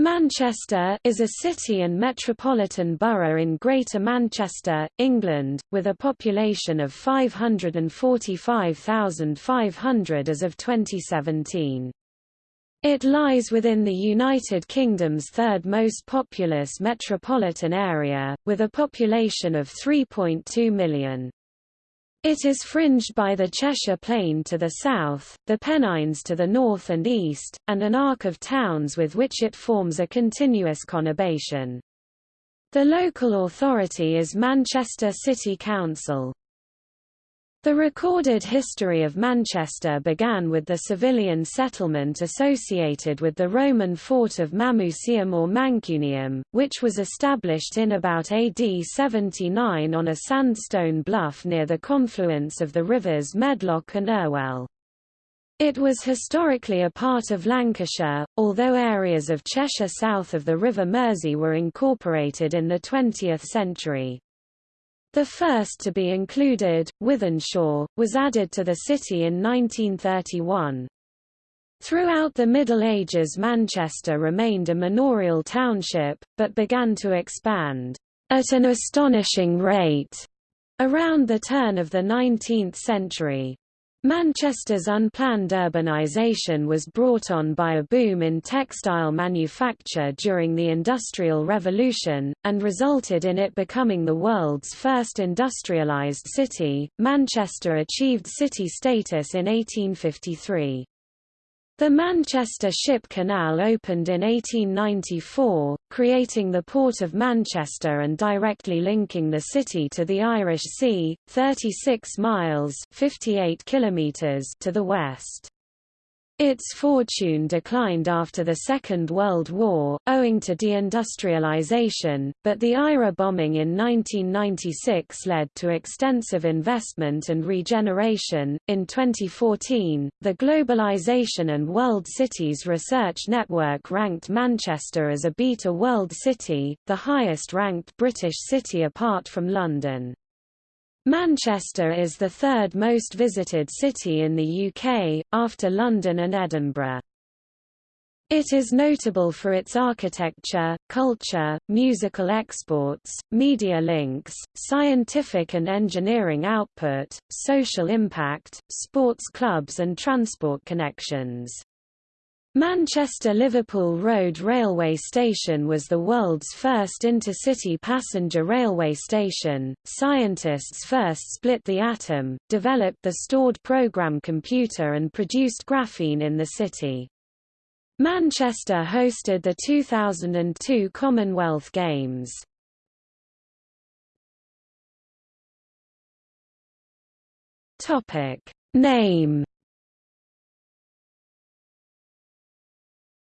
Manchester is a city and metropolitan borough in Greater Manchester, England, with a population of 545,500 as of 2017. It lies within the United Kingdom's third most populous metropolitan area, with a population of 3.2 million. It is fringed by the Cheshire Plain to the south, the Pennines to the north and east, and an arc of towns with which it forms a continuous conurbation. The local authority is Manchester City Council. The recorded history of Manchester began with the civilian settlement associated with the Roman fort of Mamucium or Mancunium, which was established in about AD 79 on a sandstone bluff near the confluence of the rivers Medlock and Irwell. It was historically a part of Lancashire, although areas of Cheshire south of the River Mersey were incorporated in the 20th century. The first to be included, Wythenshawe, was added to the city in 1931. Throughout the Middle Ages Manchester remained a manorial township, but began to expand at an astonishing rate around the turn of the 19th century. Manchester's unplanned urbanisation was brought on by a boom in textile manufacture during the Industrial Revolution, and resulted in it becoming the world's first industrialised city. Manchester achieved city status in 1853. The Manchester Ship Canal opened in 1894, creating the Port of Manchester and directly linking the city to the Irish Sea, 36 miles 58 kilometers to the west. Its fortune declined after the Second World War, owing to deindustrialization, but the IRA bombing in 1996 led to extensive investment and regeneration. In 2014, the Globalization and World Cities Research Network ranked Manchester as a Beta World City, the highest ranked British city apart from London. Manchester is the third most visited city in the UK, after London and Edinburgh. It is notable for its architecture, culture, musical exports, media links, scientific and engineering output, social impact, sports clubs and transport connections. Manchester-Liverpool Road Railway Station was the world's first intercity passenger railway station. Scientists first split the atom, developed the stored program computer and produced graphene in the city. Manchester hosted the 2002 Commonwealth Games. Topic: Name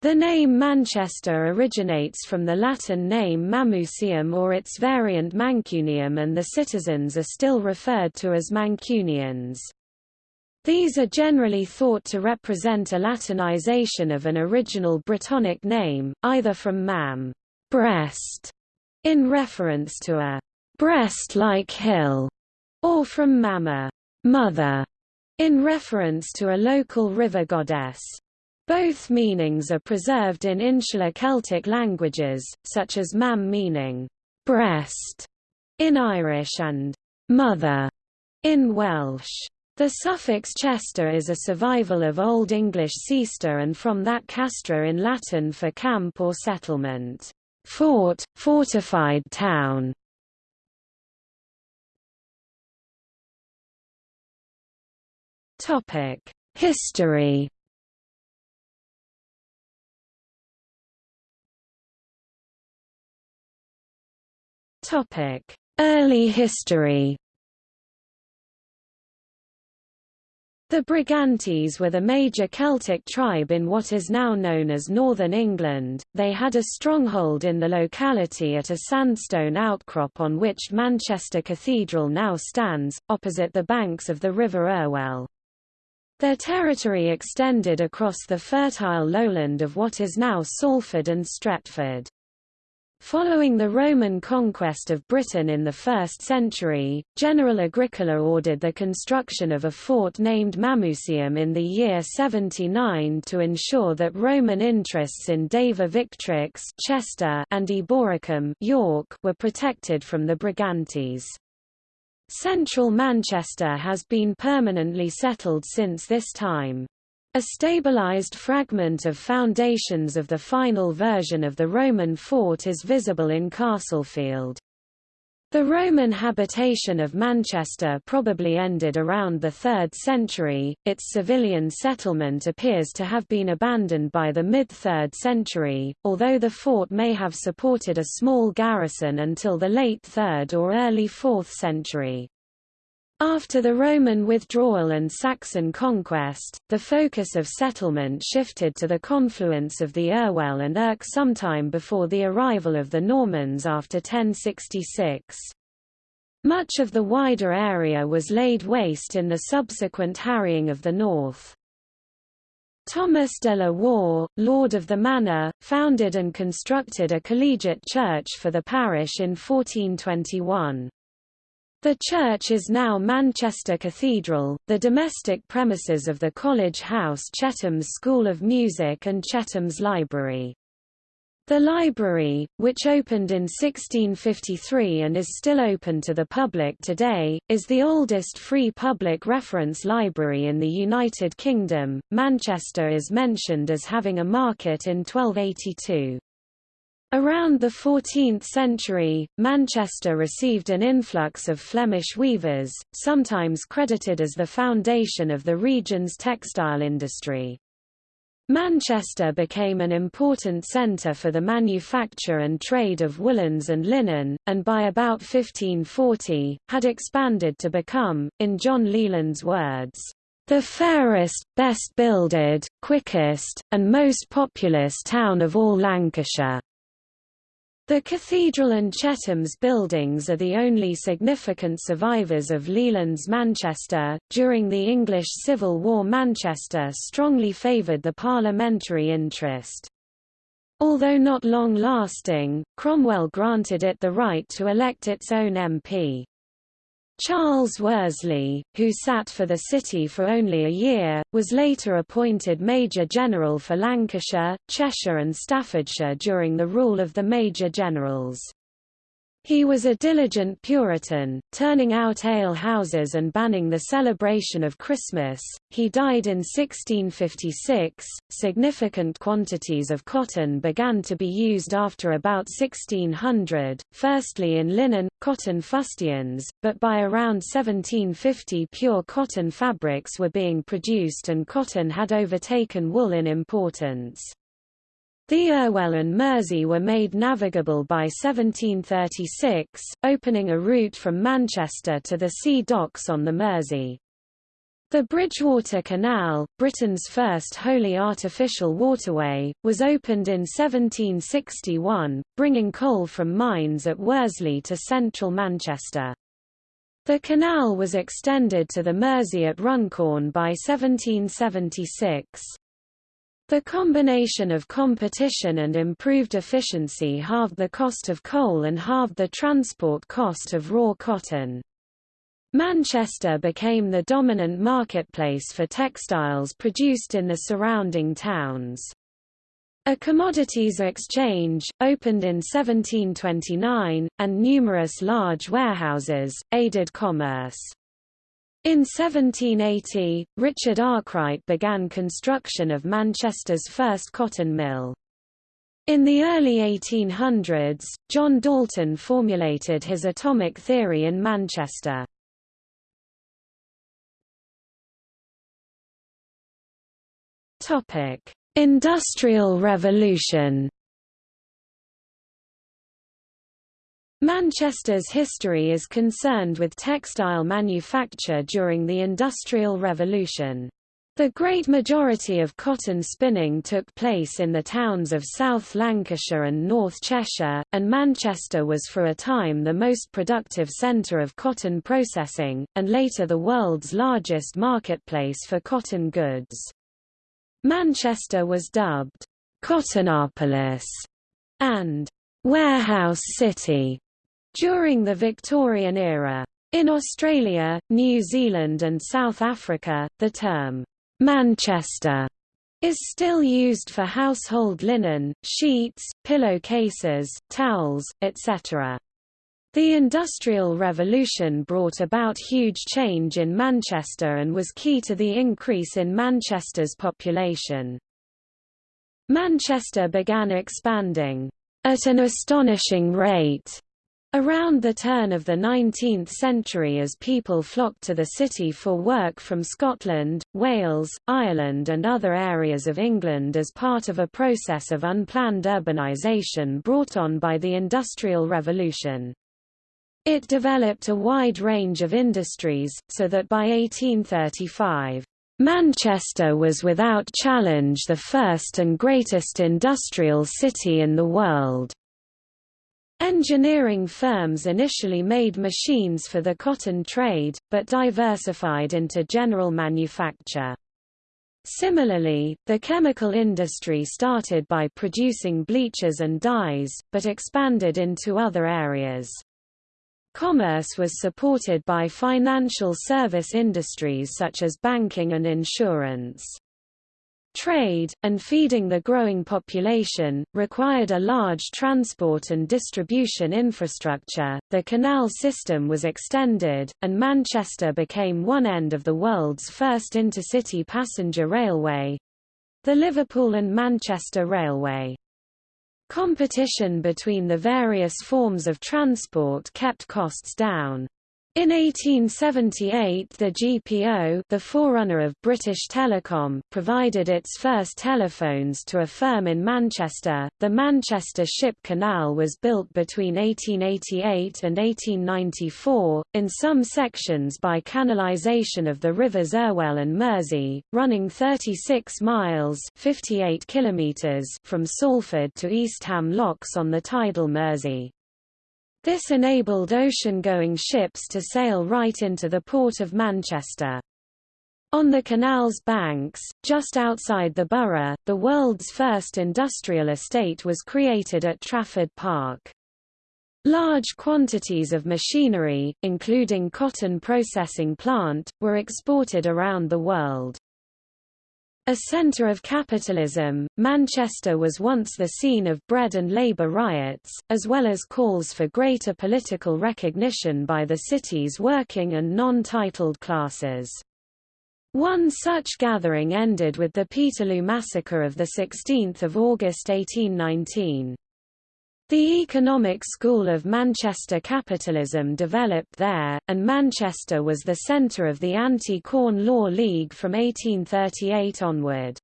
The name Manchester originates from the Latin name Mamucium or its variant Mancunium and the citizens are still referred to as Mancunians. These are generally thought to represent a Latinization of an original Brittonic name, either from mam breast, in reference to a breast-like hill, or from mama mother, in reference to a local river goddess. Both meanings are preserved in insular Celtic languages, such as mam meaning breast in Irish and mother in Welsh. The suffix chester is a survival of Old English cester and from that castra in Latin for camp or settlement, fort, fortified town. History Topic: Early history. The Brigantes were the major Celtic tribe in what is now known as northern England. They had a stronghold in the locality at a sandstone outcrop on which Manchester Cathedral now stands, opposite the banks of the River Irwell. Their territory extended across the fertile lowland of what is now Salford and Stretford. Following the Roman conquest of Britain in the 1st century, General Agricola ordered the construction of a fort named Mamucium in the year 79 to ensure that Roman interests in Deva Victrix Chester and Eboracum York were protected from the Brigantes. Central Manchester has been permanently settled since this time. A stabilized fragment of foundations of the final version of the Roman fort is visible in Castlefield. The Roman habitation of Manchester probably ended around the 3rd century, its civilian settlement appears to have been abandoned by the mid-3rd century, although the fort may have supported a small garrison until the late 3rd or early 4th century. After the Roman withdrawal and Saxon conquest, the focus of settlement shifted to the confluence of the Irwell and Irk sometime before the arrival of the Normans after 1066. Much of the wider area was laid waste in the subsequent harrying of the north. Thomas de la Warre, Lord of the Manor, founded and constructed a collegiate church for the parish in 1421. The church is now Manchester Cathedral, the domestic premises of the College House Chetham's School of Music and Chetham's Library. The library, which opened in 1653 and is still open to the public today, is the oldest free public reference library in the United Kingdom. Manchester is mentioned as having a market in 1282. Around the 14th century, Manchester received an influx of Flemish weavers, sometimes credited as the foundation of the region's textile industry. Manchester became an important centre for the manufacture and trade of woolens and linen, and by about 1540, had expanded to become, in John Leland's words, the fairest, best builded, quickest, and most populous town of all Lancashire. The cathedral and Chetham's buildings are the only significant survivors of Leland's Manchester. During the English Civil War, Manchester strongly favoured the parliamentary interest. Although not long lasting, Cromwell granted it the right to elect its own MP. Charles Worsley, who sat for the city for only a year, was later appointed Major General for Lancashire, Cheshire and Staffordshire during the rule of the Major Generals. He was a diligent Puritan, turning out ale houses and banning the celebration of Christmas. He died in 1656. Significant quantities of cotton began to be used after about 1600, firstly in linen, cotton fustians, but by around 1750 pure cotton fabrics were being produced and cotton had overtaken wool in importance. The Irwell and Mersey were made navigable by 1736, opening a route from Manchester to the sea docks on the Mersey. The Bridgewater Canal, Britain's first wholly artificial waterway, was opened in 1761, bringing coal from mines at Worsley to central Manchester. The canal was extended to the Mersey at Runcorn by 1776. The combination of competition and improved efficiency halved the cost of coal and halved the transport cost of raw cotton. Manchester became the dominant marketplace for textiles produced in the surrounding towns. A commodities exchange, opened in 1729, and numerous large warehouses, aided commerce. In 1780, Richard Arkwright began construction of Manchester's first cotton mill. In the early 1800s, John Dalton formulated his atomic theory in Manchester. Industrial Revolution Manchester's history is concerned with textile manufacture during the Industrial Revolution. The great majority of cotton spinning took place in the towns of South Lancashire and North Cheshire, and Manchester was for a time the most productive centre of cotton processing, and later the world's largest marketplace for cotton goods. Manchester was dubbed Cottonopolis and warehouse city during the Victorian era. In Australia, New Zealand and South Africa, the term Manchester is still used for household linen, sheets, pillowcases, towels, etc. The Industrial Revolution brought about huge change in Manchester and was key to the increase in Manchester's population. Manchester began expanding at an astonishing rate Around the turn of the 19th century as people flocked to the city for work from Scotland, Wales, Ireland and other areas of England as part of a process of unplanned urbanisation brought on by the Industrial Revolution. It developed a wide range of industries, so that by 1835, Manchester was without challenge the first and greatest industrial city in the world. Engineering firms initially made machines for the cotton trade, but diversified into general manufacture. Similarly, the chemical industry started by producing bleachers and dyes, but expanded into other areas. Commerce was supported by financial service industries such as banking and insurance. Trade, and feeding the growing population, required a large transport and distribution infrastructure. The canal system was extended, and Manchester became one end of the world's first intercity passenger railway the Liverpool and Manchester Railway. Competition between the various forms of transport kept costs down. In 1878 the GPO the forerunner of British Telecom provided its first telephones to a firm in Manchester. The Manchester Ship Canal was built between 1888 and 1894, in some sections by canalisation of the rivers Irwell and Mersey, running 36 miles 58 kilometres from Salford to Eastham Locks on the tidal Mersey. This enabled ocean-going ships to sail right into the port of Manchester. On the canal's banks, just outside the borough, the world's first industrial estate was created at Trafford Park. Large quantities of machinery, including cotton processing plant, were exported around the world. A centre of capitalism, Manchester was once the scene of bread and labour riots, as well as calls for greater political recognition by the city's working and non-titled classes. One such gathering ended with the Peterloo Massacre of 16 August 1819. The economic school of Manchester capitalism developed there, and Manchester was the centre of the Anti-Corn Law League from 1838 onward.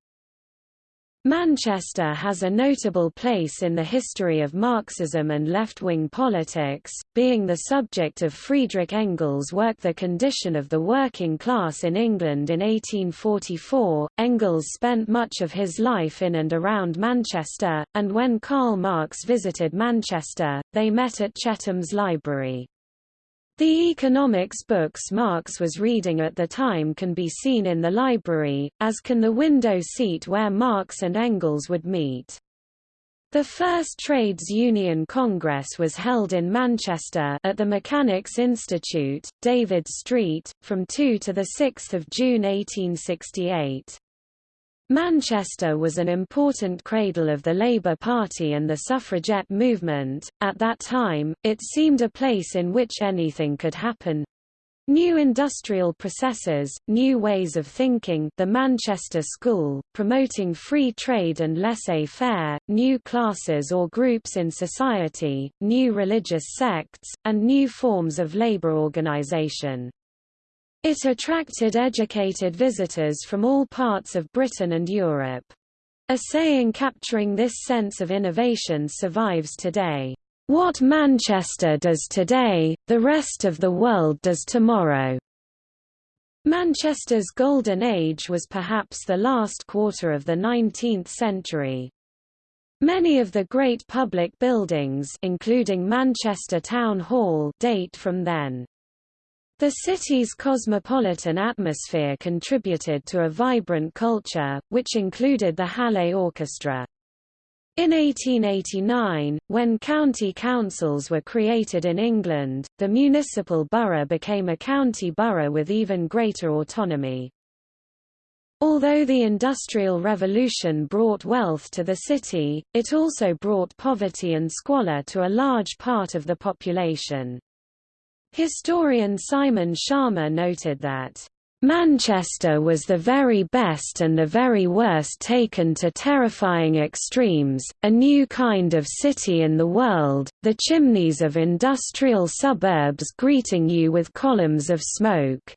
Manchester has a notable place in the history of Marxism and left-wing politics, being the subject of Friedrich Engels' work The Condition of the Working Class in England in 1844. Engels spent much of his life in and around Manchester, and when Karl Marx visited Manchester, they met at Chetham's Library. The economics books Marx was reading at the time can be seen in the library, as can the window seat where Marx and Engels would meet. The first Trades Union Congress was held in Manchester at the Mechanics Institute, David Street, from 2 to 6 June 1868. Manchester was an important cradle of the Labour Party and the suffragette movement. At that time, it seemed a place in which anything could happen. New industrial processes, new ways of thinking the Manchester School, promoting free trade and laissez-faire, new classes or groups in society, new religious sects, and new forms of labour organisation. It attracted educated visitors from all parts of Britain and Europe. A saying capturing this sense of innovation survives today. What Manchester does today, the rest of the world does tomorrow. Manchester's golden age was perhaps the last quarter of the 19th century. Many of the great public buildings including Manchester Town Hall date from then. The city's cosmopolitan atmosphere contributed to a vibrant culture, which included the Hallé Orchestra. In 1889, when county councils were created in England, the municipal borough became a county borough with even greater autonomy. Although the Industrial Revolution brought wealth to the city, it also brought poverty and squalor to a large part of the population. Historian Simon Schama noted that Manchester was the very best and the very worst taken to terrifying extremes, a new kind of city in the world, the chimneys of industrial suburbs greeting you with columns of smoke.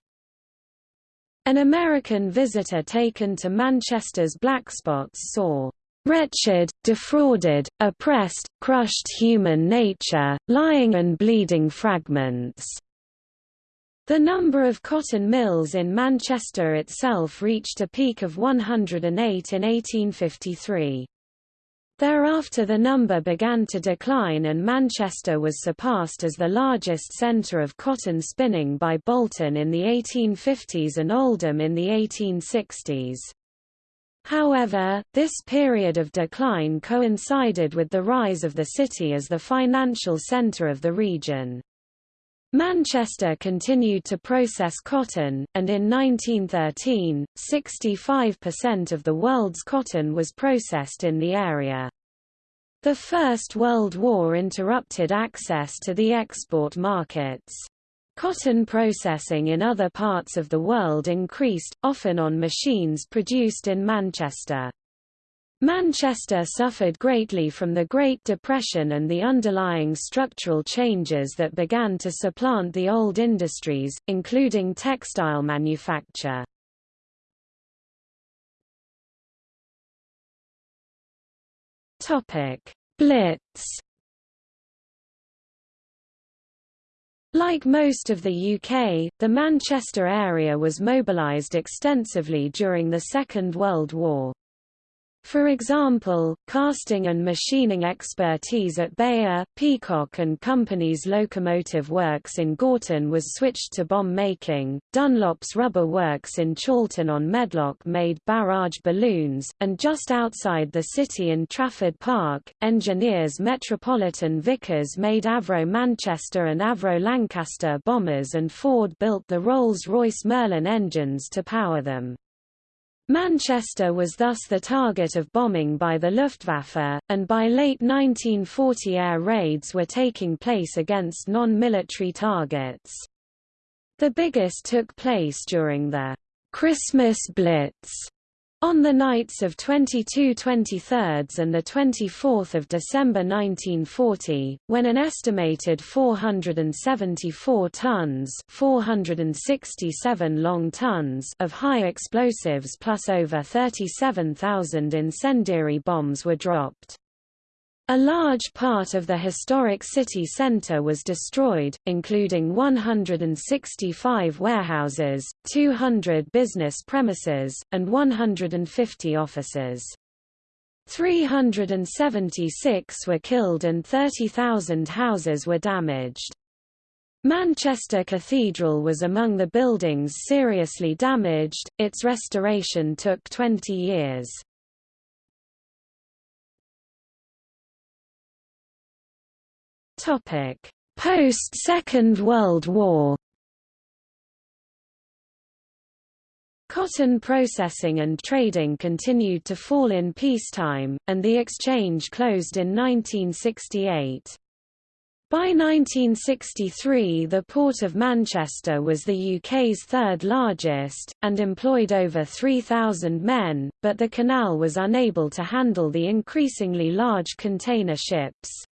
An American visitor taken to Manchester's Blackspots saw wretched, defrauded, oppressed, crushed human nature, lying and bleeding fragments. The number of cotton mills in Manchester itself reached a peak of 108 in 1853. Thereafter the number began to decline and Manchester was surpassed as the largest centre of cotton spinning by Bolton in the 1850s and Oldham in the 1860s. However, this period of decline coincided with the rise of the city as the financial centre of the region. Manchester continued to process cotton, and in 1913, 65% of the world's cotton was processed in the area. The First World War interrupted access to the export markets. Cotton processing in other parts of the world increased, often on machines produced in Manchester. Manchester suffered greatly from the Great Depression and the underlying structural changes that began to supplant the old industries, including textile manufacture. Blitz Like most of the UK, the Manchester area was mobilised extensively during the Second World War. For example, casting and machining expertise at Beyer, Peacock and Company's locomotive works in Gorton was switched to bomb making, Dunlop's rubber works in Chorlton on Medlock made barrage balloons, and just outside the city in Trafford Park, engineers Metropolitan Vickers made Avro Manchester and Avro Lancaster bombers and Ford built the Rolls-Royce Merlin engines to power them. Manchester was thus the target of bombing by the Luftwaffe, and by late 1940 air raids were taking place against non-military targets. The biggest took place during the Christmas Blitz on the nights of 22 23 and 24 December 1940, when an estimated 474 tons 467 long tons of high explosives plus over 37,000 incendiary bombs were dropped. A large part of the historic city centre was destroyed, including 165 warehouses, 200 business premises, and 150 offices. 376 were killed and 30,000 houses were damaged. Manchester Cathedral was among the buildings seriously damaged, its restoration took 20 years. Post-Second World War Cotton processing and trading continued to fall in peacetime, and the exchange closed in 1968. By 1963 the Port of Manchester was the UK's third largest, and employed over 3,000 men, but the canal was unable to handle the increasingly large container ships.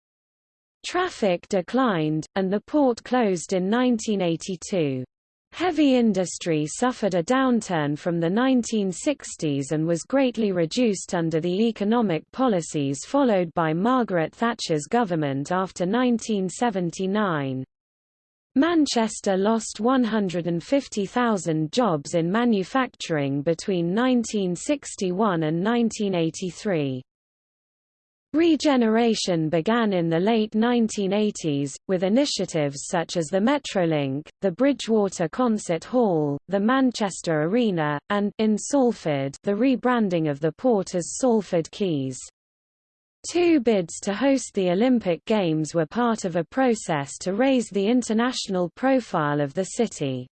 Traffic declined, and the port closed in 1982. Heavy industry suffered a downturn from the 1960s and was greatly reduced under the economic policies followed by Margaret Thatcher's government after 1979. Manchester lost 150,000 jobs in manufacturing between 1961 and 1983. Regeneration began in the late 1980s, with initiatives such as the Metrolink, the Bridgewater Concert Hall, the Manchester Arena, and in Salford, the rebranding of the port as Salford Quays. Two bids to host the Olympic Games were part of a process to raise the international profile of the city.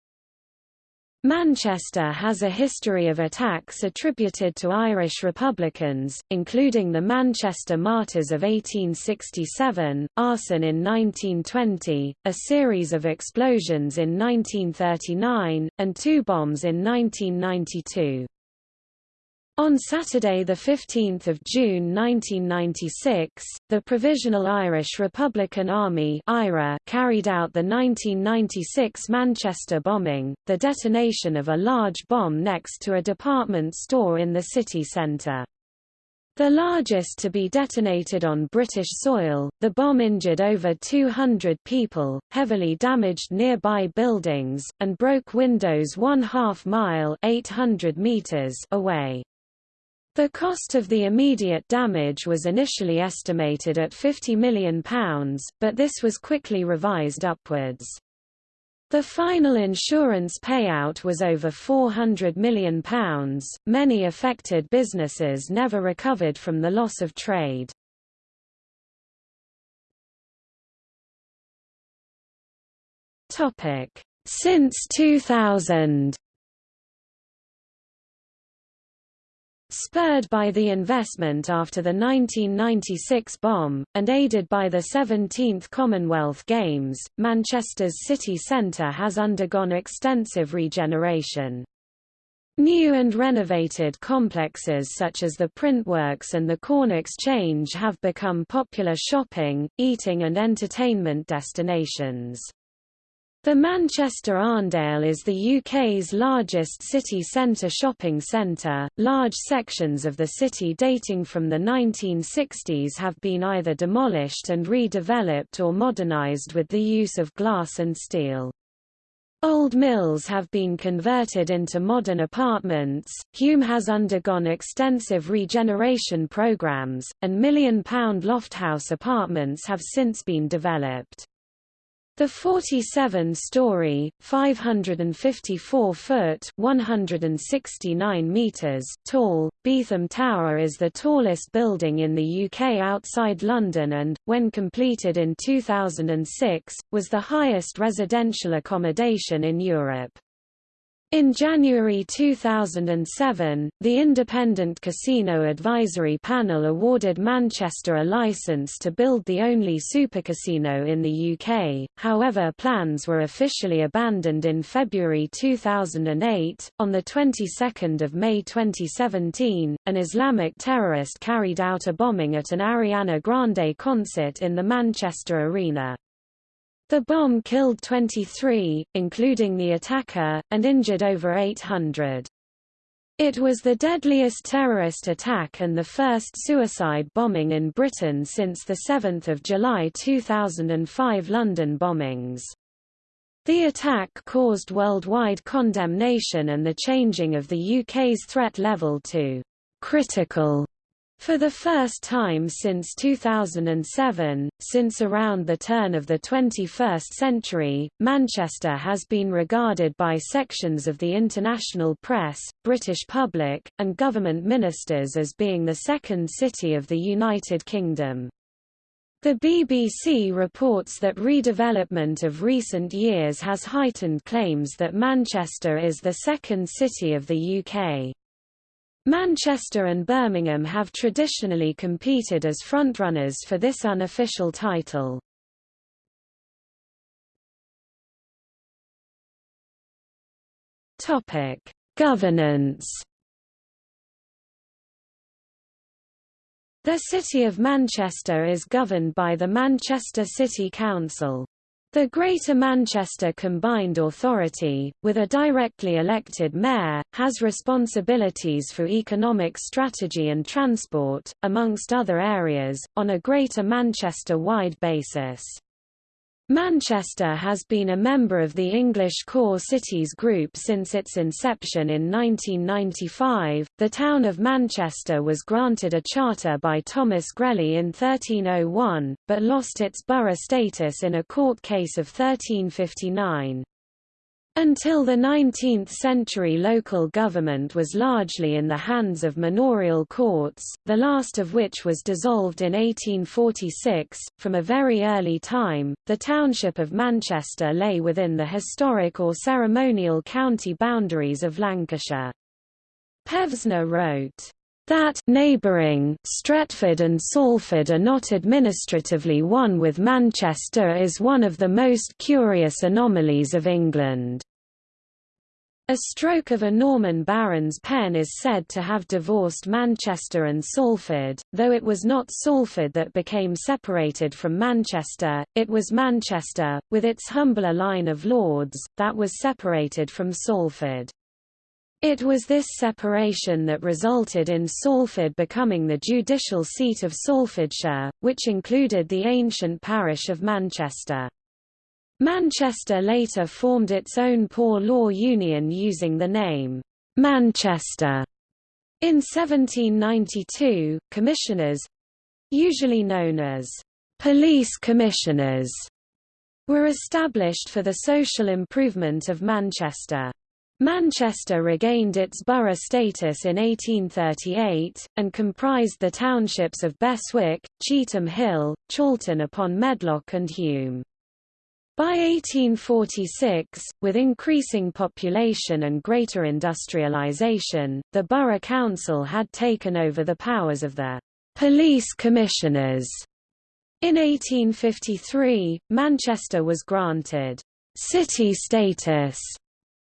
Manchester has a history of attacks attributed to Irish Republicans, including the Manchester Martyrs of 1867, arson in 1920, a series of explosions in 1939, and two bombs in 1992. On Saturday 15 June 1996, the Provisional Irish Republican Army IRA carried out the 1996 Manchester bombing, the detonation of a large bomb next to a department store in the city centre. The largest to be detonated on British soil, the bomb injured over 200 people, heavily damaged nearby buildings, and broke windows one half mile 800 meters away. The cost of the immediate damage was initially estimated at £50 million, but this was quickly revised upwards. The final insurance payout was over £400 million. Many affected businesses never recovered from the loss of trade. Since 2000 Spurred by the investment after the 1996 bomb, and aided by the 17th Commonwealth Games, Manchester's city centre has undergone extensive regeneration. New and renovated complexes such as the Printworks and the Corn Exchange have become popular shopping, eating and entertainment destinations. The Manchester Arndale is the UK's largest city centre shopping centre. Large sections of the city dating from the 1960s have been either demolished and redeveloped or modernised with the use of glass and steel. Old mills have been converted into modern apartments, Hulme has undergone extensive regeneration programs, and million-pound lofthouse apartments have since been developed. The 47-story, 554-foot (169 meters) tall, Beetham Tower is the tallest building in the UK outside London and, when completed in 2006, was the highest residential accommodation in Europe. In January 2007, the Independent Casino Advisory Panel awarded Manchester a licence to build the only supercasino in the UK, however plans were officially abandoned in February 2008. On the 22nd of May 2017, an Islamic terrorist carried out a bombing at an Ariana Grande concert in the Manchester Arena. The bomb killed 23, including the attacker, and injured over 800. It was the deadliest terrorist attack and the first suicide bombing in Britain since the 7 July 2005 London bombings. The attack caused worldwide condemnation and the changing of the UK's threat level to critical for the first time since 2007, since around the turn of the 21st century, Manchester has been regarded by sections of the international press, British public, and government ministers as being the second city of the United Kingdom. The BBC reports that redevelopment of recent years has heightened claims that Manchester is the second city of the UK. Manchester and Birmingham have traditionally competed as frontrunners for this unofficial title. Topic: Governance. The City of Manchester is governed by the Manchester City Council. The Greater Manchester Combined Authority, with a directly elected mayor, has responsibilities for economic strategy and transport, amongst other areas, on a Greater Manchester-wide basis. Manchester has been a member of the English Core Cities Group since its inception in 1995. The town of Manchester was granted a charter by Thomas Grelley in 1301, but lost its borough status in a court case of 1359. Until the 19th century local government was largely in the hands of manorial courts, the last of which was dissolved in 1846. From a very early time, the township of Manchester lay within the historic or ceremonial county boundaries of Lancashire. Pevsner wrote, that neighbouring Stretford and Salford are not administratively one with Manchester is one of the most curious anomalies of England. A stroke of a Norman baron's pen is said to have divorced Manchester and Salford, though it was not Salford that became separated from Manchester, it was Manchester, with its humbler line of lords, that was separated from Salford. It was this separation that resulted in Salford becoming the judicial seat of Salfordshire, which included the ancient parish of Manchester. Manchester later formed its own poor law union using the name Manchester. In 1792, commissioners—usually known as police commissioners were established for the social improvement of Manchester. Manchester regained its borough status in 1838, and comprised the townships of Beswick, Cheetham Hill, Chorlton upon Medlock and Hulme. By 1846, with increasing population and greater industrialisation, the borough council had taken over the powers of the police commissioners. In 1853, Manchester was granted city status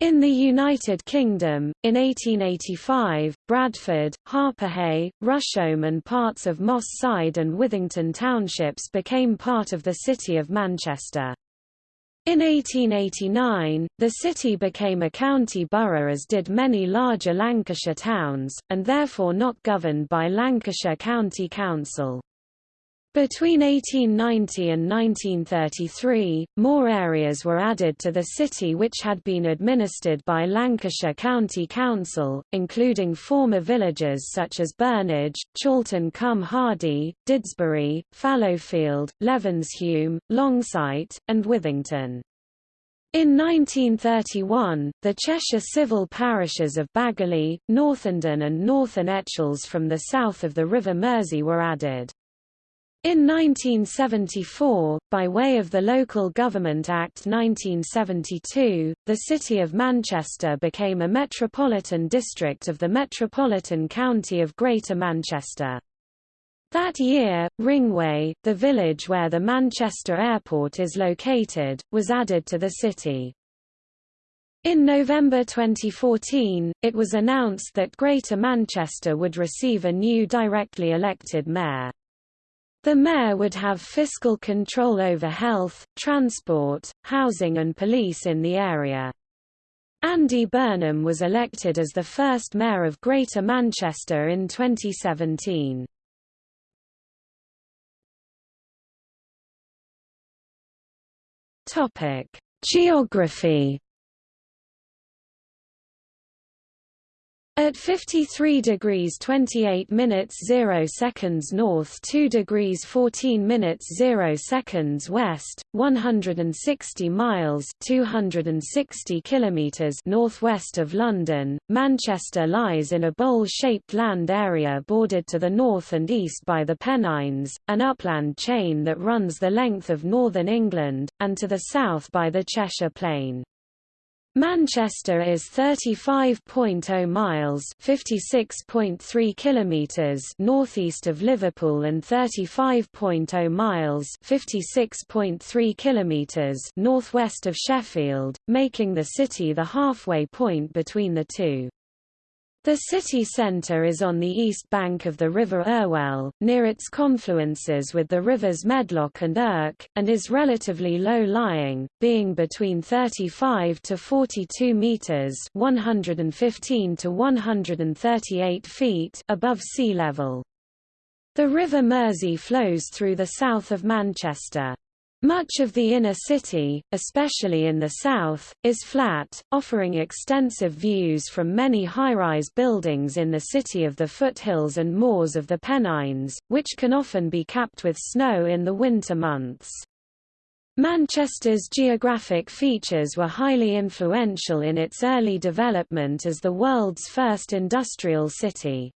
in the United Kingdom, in 1885, Bradford, Harpurhey, Rusholme and parts of Moss Side and Withington townships became part of the City of Manchester. In 1889, the city became a county borough as did many larger Lancashire towns, and therefore not governed by Lancashire County Council. Between 1890 and 1933, more areas were added to the city which had been administered by Lancashire County Council, including former villages such as Burnage, Chorlton cum Hardy, Didsbury, Fallowfield, Levenshulme, Longsight, and Withington. In 1931, the Cheshire civil parishes of Baguley, Northenden and Northern Etchells from the south of the River Mersey were added. In 1974, by way of the Local Government Act 1972, the City of Manchester became a metropolitan district of the Metropolitan County of Greater Manchester. That year, Ringway, the village where the Manchester Airport is located, was added to the city. In November 2014, it was announced that Greater Manchester would receive a new directly elected mayor. The mayor would have fiscal control over health, transport, housing and police in the area. Andy Burnham was elected as the first mayor of Greater Manchester in 2017. Topic: Geography At 53 degrees 28 minutes 0 seconds north 2 degrees 14 minutes 0 seconds west, 160 miles 260 kilometers northwest of London, Manchester lies in a bowl-shaped land area bordered to the north and east by the Pennines, an upland chain that runs the length of northern England, and to the south by the Cheshire Plain. Manchester is 35.0 miles (56.3 kilometers) northeast of Liverpool and 35.0 miles (56.3 kilometers) northwest of Sheffield, making the city the halfway point between the two. The city centre is on the east bank of the River Irwell, near its confluences with the rivers Medlock and Irk, and is relatively low-lying, being between 35 to 42 metres 115 to 138 feet above sea level. The River Mersey flows through the south of Manchester. Much of the inner city, especially in the south, is flat, offering extensive views from many high-rise buildings in the city of the foothills and moors of the Pennines, which can often be capped with snow in the winter months. Manchester's geographic features were highly influential in its early development as the world's first industrial city.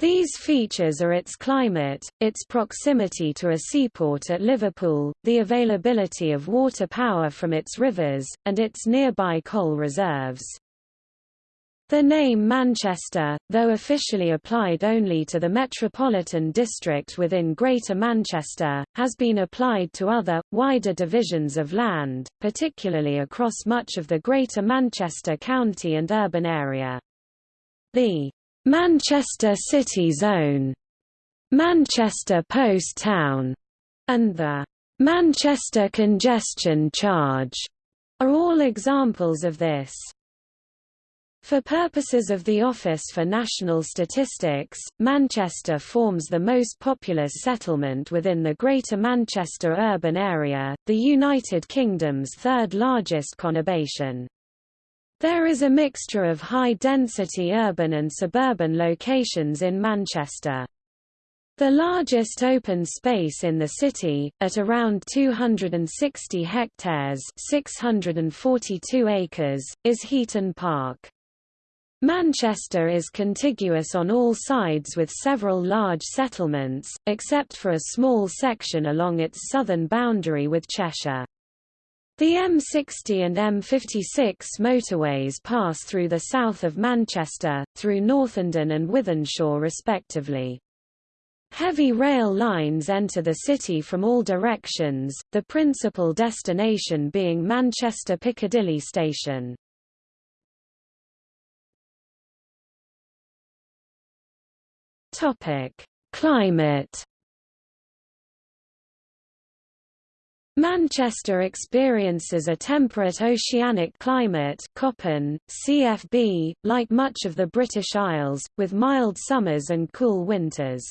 These features are its climate, its proximity to a seaport at Liverpool, the availability of water power from its rivers, and its nearby coal reserves. The name Manchester, though officially applied only to the metropolitan district within Greater Manchester, has been applied to other, wider divisions of land, particularly across much of the Greater Manchester County and urban area. The Manchester City Zone, Manchester Post Town, and the Manchester Congestion Charge are all examples of this. For purposes of the Office for National Statistics, Manchester forms the most populous settlement within the Greater Manchester urban area, the United Kingdom's third largest conurbation. There is a mixture of high-density urban and suburban locations in Manchester. The largest open space in the city, at around 260 hectares 642 acres, is Heaton Park. Manchester is contiguous on all sides with several large settlements, except for a small section along its southern boundary with Cheshire. The M60 and M56 motorways pass through the south of Manchester, through Northenden and Wythenshawe respectively. Heavy rail lines enter the city from all directions, the principal destination being Manchester Piccadilly Station. Climate. Manchester experiences a temperate oceanic climate Köppen, CFB, like much of the British Isles, with mild summers and cool winters.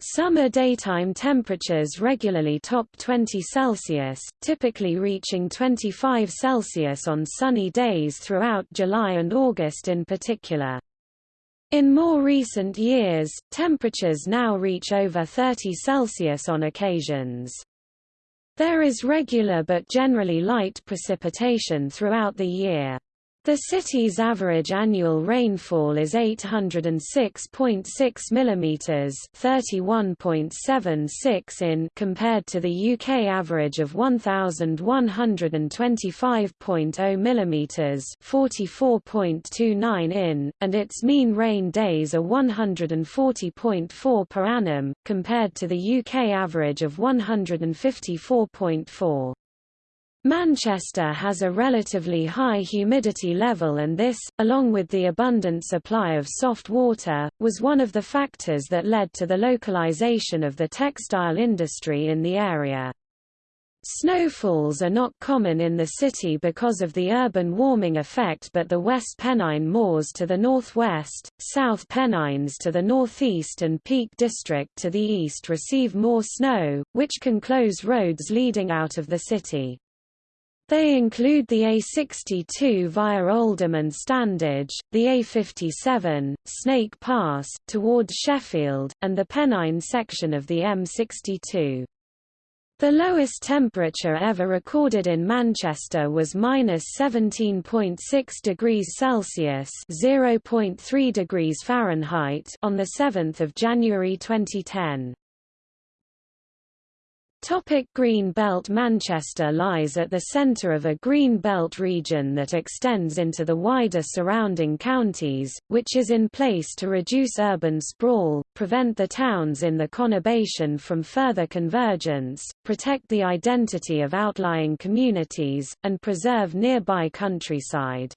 Summer daytime temperatures regularly top 20 Celsius, typically reaching 25 Celsius on sunny days throughout July and August in particular. In more recent years, temperatures now reach over 30 Celsius on occasions. There is regular but generally light precipitation throughout the year. The city's average annual rainfall is 806.6 mm 31.76 in compared to the UK average of 1125.0 mm 44.29 in, and its mean rain days are 140.4 per annum, compared to the UK average of 154.4. Manchester has a relatively high humidity level and this, along with the abundant supply of soft water, was one of the factors that led to the localization of the textile industry in the area. Snowfalls are not common in the city because of the urban warming effect but the West Pennine Moors to the northwest, South Pennines to the northeast and Peak District to the east receive more snow, which can close roads leading out of the city. They include the A62 via Oldham and Standedge, the A57, Snake Pass, towards Sheffield, and the Pennine section of the M62. The lowest temperature ever recorded in Manchester was minus 17.6 degrees Celsius (0.3 degrees Fahrenheit) on the 7th of January 2010. Topic Green Belt Manchester lies at the centre of a Green Belt region that extends into the wider surrounding counties, which is in place to reduce urban sprawl, prevent the towns in the conurbation from further convergence, protect the identity of outlying communities, and preserve nearby countryside.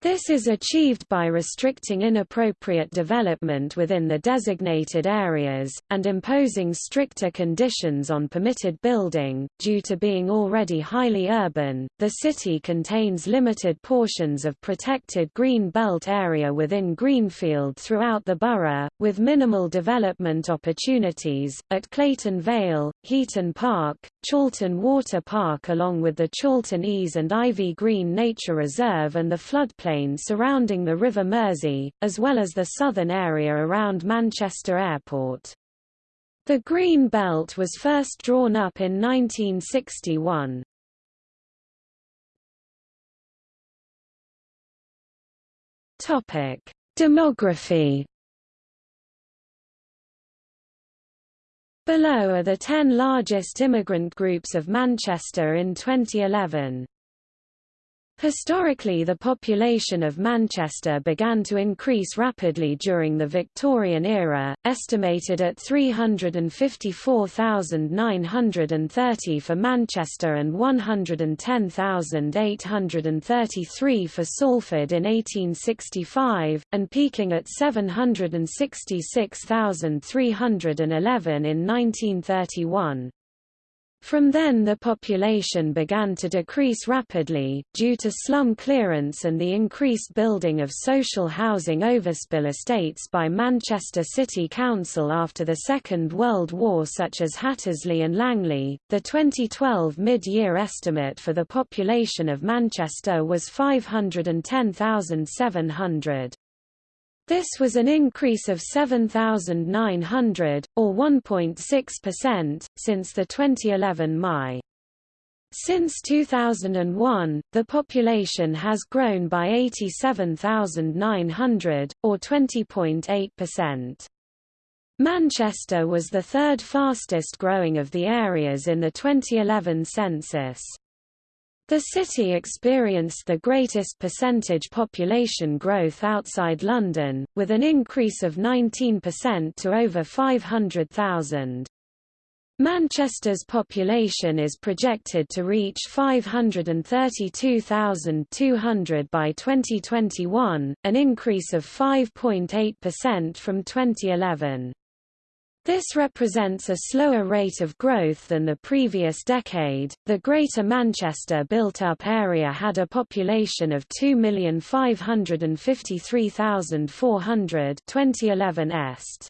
This is achieved by restricting inappropriate development within the designated areas, and imposing stricter conditions on permitted building. Due to being already highly urban, the city contains limited portions of protected green belt area within Greenfield throughout the borough, with minimal development opportunities, at Clayton Vale, Heaton Park, Chorlton Water Park along with the Chorlton Ees and Ivy Green Nature Reserve and the floodplain surrounding the River Mersey, as well as the southern area around Manchester Airport. The Green Belt was first drawn up in 1961. Topic: Demography. Below are the 10 largest immigrant groups of Manchester in 2011. Historically the population of Manchester began to increase rapidly during the Victorian era, estimated at 354,930 for Manchester and 110,833 for Salford in 1865, and peaking at 766,311 in 1931. From then the population began to decrease rapidly, due to slum clearance and the increased building of social housing overspill estates by Manchester City Council after the Second World War such as Hattersley and Langley. The 2012 mid-year estimate for the population of Manchester was 510,700. This was an increase of 7,900, or 1.6%, since the 2011 MI. Since 2001, the population has grown by 87,900, or 20.8%. Manchester was the third fastest growing of the areas in the 2011 census. The city experienced the greatest percentage population growth outside London, with an increase of 19% to over 500,000. Manchester's population is projected to reach 532,200 by 2021, an increase of 5.8% from 2011. This represents a slower rate of growth than the previous decade. The Greater Manchester built up area had a population of 2,553,400 2011 est.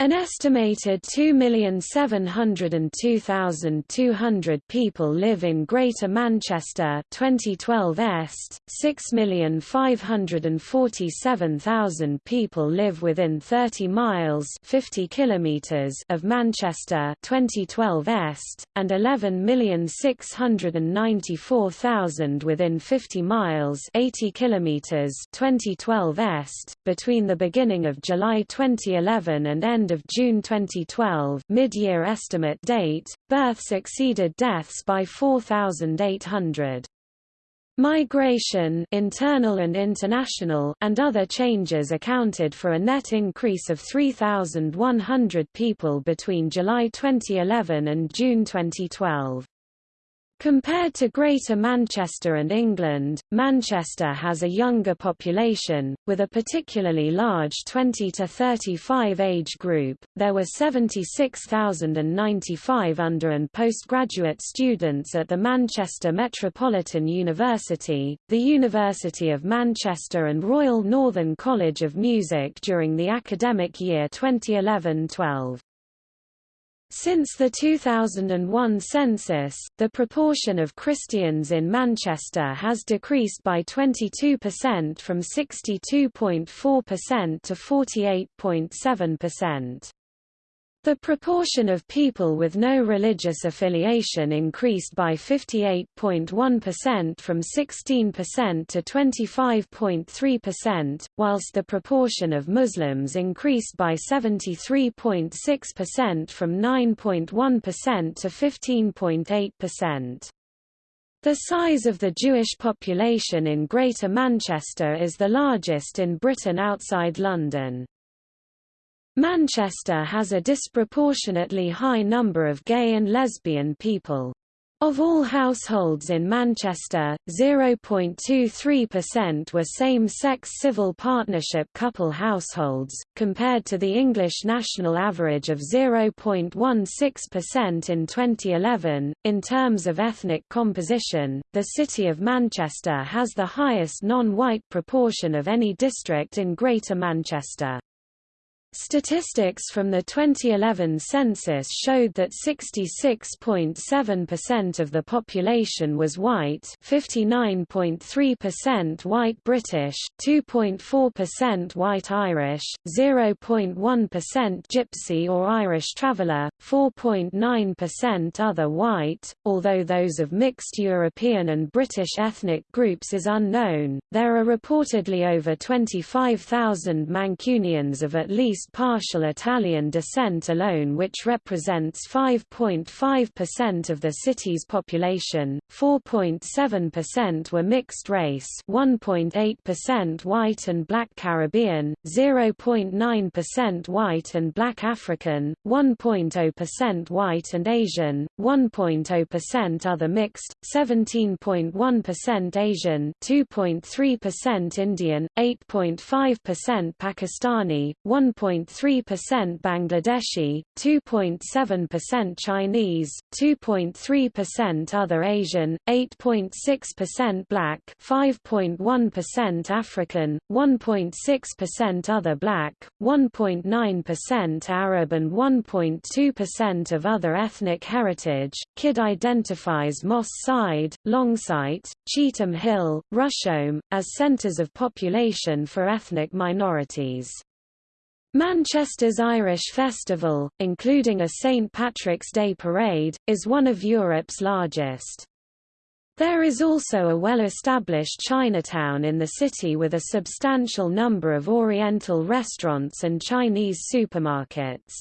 An estimated 2,702,200 people live in Greater Manchester 2012 est, 6,547,000 people live within 30 miles 50 kilometers of Manchester 2012 est, and 11,694,000 within 50 miles 80 kilometers 2012 est. Between the beginning of July 2011 and end end of June 2012 mid-year estimate date, births exceeded deaths by 4,800. Migration internal and, international and other changes accounted for a net increase of 3,100 people between July 2011 and June 2012. Compared to Greater Manchester and England, Manchester has a younger population, with a particularly large 20 to 35 age group. There were 76,095 under and postgraduate students at the Manchester Metropolitan University, the University of Manchester and Royal Northern College of Music during the academic year 2011-12. Since the 2001 census, the proportion of Christians in Manchester has decreased by 22% from 62.4% to 48.7%. The proportion of people with no religious affiliation increased by 58.1% from 16% to 25.3%, whilst the proportion of Muslims increased by 73.6% from 9.1% to 15.8%. The size of the Jewish population in Greater Manchester is the largest in Britain outside London. Manchester has a disproportionately high number of gay and lesbian people. Of all households in Manchester, 0.23% were same-sex civil partnership couple households, compared to the English national average of 0.16% in 2011. In terms of ethnic composition, the City of Manchester has the highest non-white proportion of any district in Greater Manchester. Statistics from the 2011 census showed that 66.7% of the population was white 59.3% white British, 2.4% white Irish, 0.1% Gypsy or Irish traveller, 4.9% other white, although those of mixed European and British ethnic groups is unknown. There are reportedly over 25,000 Mancunians of at least least partial Italian descent alone which represents 5.5% of the city's population, 4.7% were mixed race 1.8% white and black Caribbean, 0.9% white and black African, 1.0% white and Asian, 1.0% other mixed, 17.1% Asian 2.3% Indian, 8.5% Pakistani, 1. 2.3% Bangladeshi, 2.7% Chinese, 2.3% other Asian, 8.6% black, 5.1% African, 1.6% other black, 1.9% Arab and 1.2% of other ethnic heritage. Kidd identifies Moss Side, Longsight, Cheetham Hill, Rusholme, as centres of population for ethnic minorities. Manchester's Irish Festival, including a St. Patrick's Day parade, is one of Europe's largest. There is also a well-established Chinatown in the city with a substantial number of Oriental restaurants and Chinese supermarkets.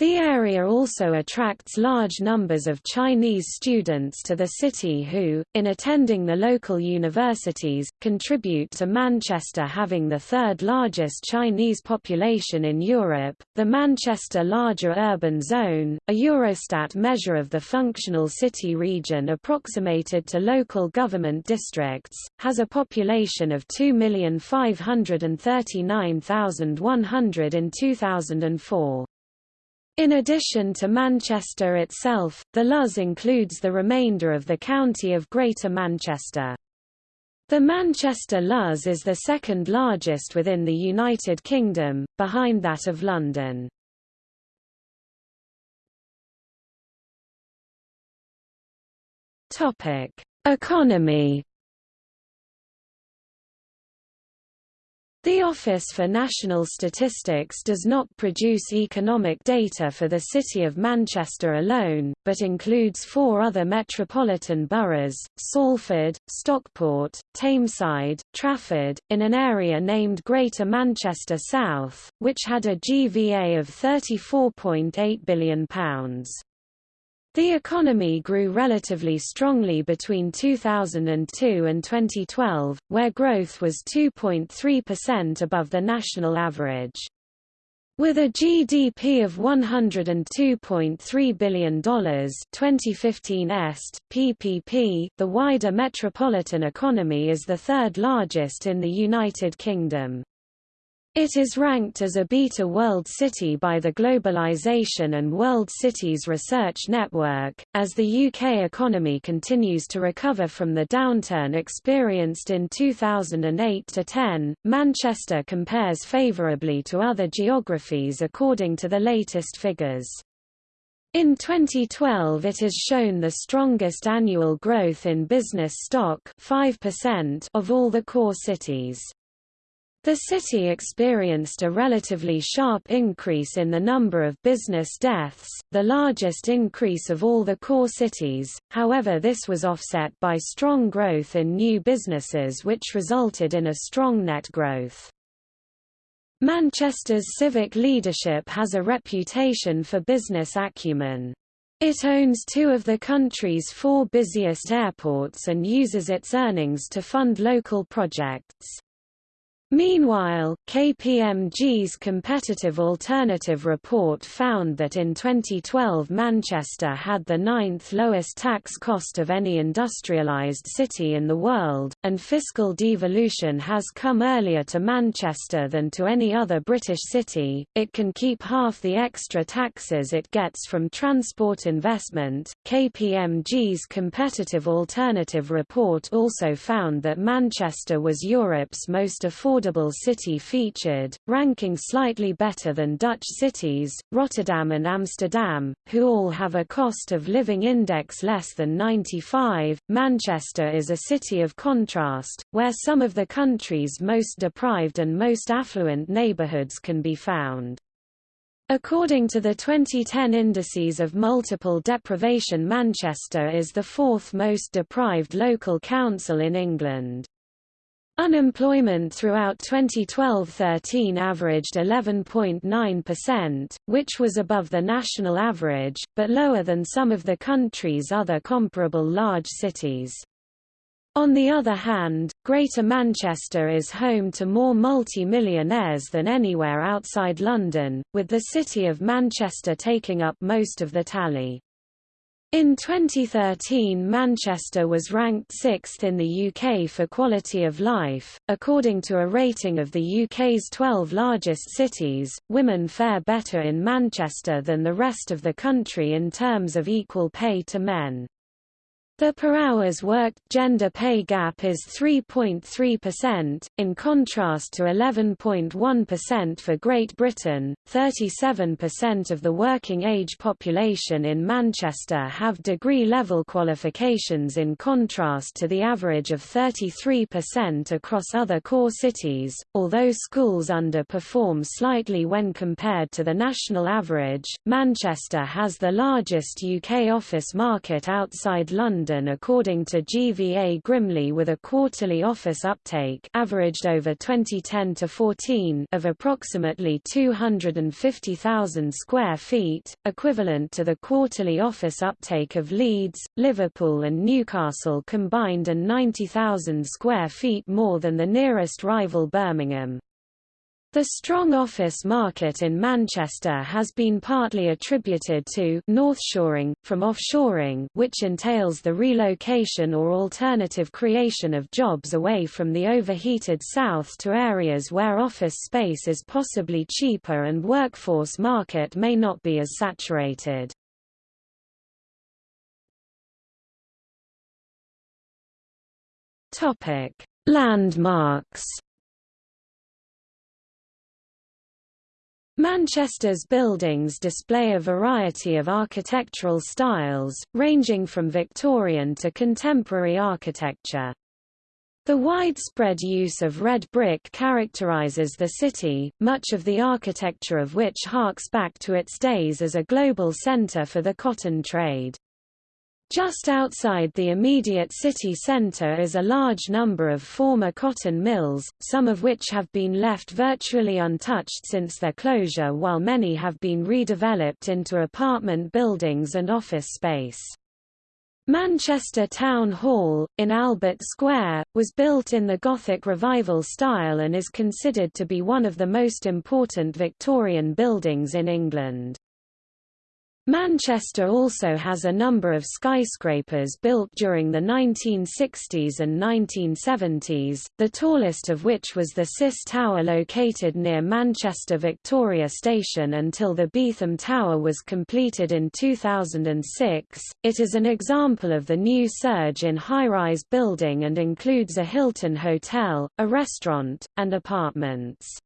The area also attracts large numbers of Chinese students to the city who, in attending the local universities, contribute to Manchester having the third largest Chinese population in Europe. The Manchester Larger Urban Zone, a Eurostat measure of the functional city region approximated to local government districts, has a population of 2,539,100 in 2004. In addition to Manchester itself, the LUZ includes the remainder of the county of Greater Manchester. The Manchester LUZ is the second largest within the United Kingdom, behind that of London. Topic: Economy The Office for National Statistics does not produce economic data for the City of Manchester alone, but includes four other metropolitan boroughs, Salford, Stockport, Tameside, Trafford, in an area named Greater Manchester South, which had a GVA of £34.8 billion. The economy grew relatively strongly between 2002 and 2012, where growth was 2.3% above the national average. With a GDP of $102.3 billion 2015 est, PPP, the wider metropolitan economy is the third largest in the United Kingdom. It is ranked as a Beta World City by the Globalization and World Cities Research Network. As the UK economy continues to recover from the downturn experienced in 2008 to 10, Manchester compares favourably to other geographies according to the latest figures. In 2012 it has shown the strongest annual growth in business stock 5% of all the core cities. The city experienced a relatively sharp increase in the number of business deaths, the largest increase of all the core cities, however this was offset by strong growth in new businesses which resulted in a strong net growth. Manchester's civic leadership has a reputation for business acumen. It owns two of the country's four busiest airports and uses its earnings to fund local projects. Meanwhile, KPMG's competitive alternative report found that in 2012 Manchester had the ninth lowest tax cost of any industrialised city in the world, and fiscal devolution has come earlier to Manchester than to any other British city. It can keep half the extra taxes it gets from transport investment. KPMG's competitive alternative report also found that Manchester was Europe's most affordable affordable city featured, ranking slightly better than Dutch cities, Rotterdam and Amsterdam, who all have a cost of living index less than 95. Manchester is a city of contrast, where some of the country's most deprived and most affluent neighbourhoods can be found. According to the 2010 indices of multiple deprivation Manchester is the fourth most deprived local council in England. Unemployment throughout 2012-13 averaged 11.9%, which was above the national average, but lower than some of the country's other comparable large cities. On the other hand, Greater Manchester is home to more multi-millionaires than anywhere outside London, with the city of Manchester taking up most of the tally. In 2013 Manchester was ranked sixth in the UK for quality of life. According to a rating of the UK's 12 largest cities, women fare better in Manchester than the rest of the country in terms of equal pay to men. The per hours worked gender pay gap is 3.3%, in contrast to 11.1% for Great Britain. 37% of the working age population in Manchester have degree level qualifications in contrast to the average of 33% across other core cities, although schools underperform slightly when compared to the national average. Manchester has the largest UK office market outside London London according to GVA Grimley with a quarterly office uptake averaged over 2010-14 of approximately 250,000 square feet, equivalent to the quarterly office uptake of Leeds, Liverpool and Newcastle combined and 90,000 square feet more than the nearest rival Birmingham. The strong office market in Manchester has been partly attributed to northshoring, from offshoring which entails the relocation or alternative creation of jobs away from the overheated south to areas where office space is possibly cheaper and workforce market may not be as saturated. Landmarks Manchester's buildings display a variety of architectural styles, ranging from Victorian to contemporary architecture. The widespread use of red brick characterizes the city, much of the architecture of which harks back to its days as a global center for the cotton trade. Just outside the immediate city centre is a large number of former cotton mills, some of which have been left virtually untouched since their closure while many have been redeveloped into apartment buildings and office space. Manchester Town Hall, in Albert Square, was built in the Gothic Revival style and is considered to be one of the most important Victorian buildings in England. Manchester also has a number of skyscrapers built during the 1960s and 1970s, the tallest of which was the CIS Tower located near Manchester Victoria Station until the Beetham Tower was completed in 2006. It is an example of the new surge in high-rise building and includes a Hilton hotel, a restaurant, and apartments.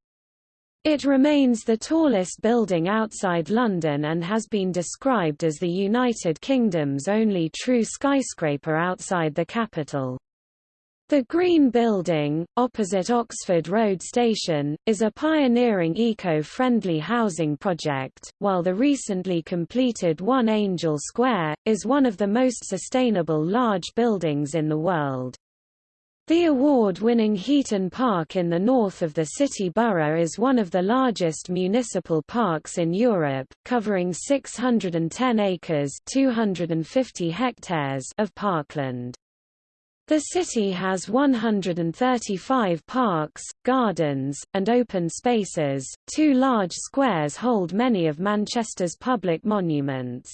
It remains the tallest building outside London and has been described as the United Kingdom's only true skyscraper outside the capital. The Green Building, opposite Oxford Road Station, is a pioneering eco-friendly housing project, while the recently completed One Angel Square, is one of the most sustainable large buildings in the world. The award-winning Heaton Park in the north of the city borough is one of the largest municipal parks in Europe, covering 610 acres 250 hectares of parkland. The city has 135 parks, gardens, and open spaces. Two large squares hold many of Manchester's public monuments.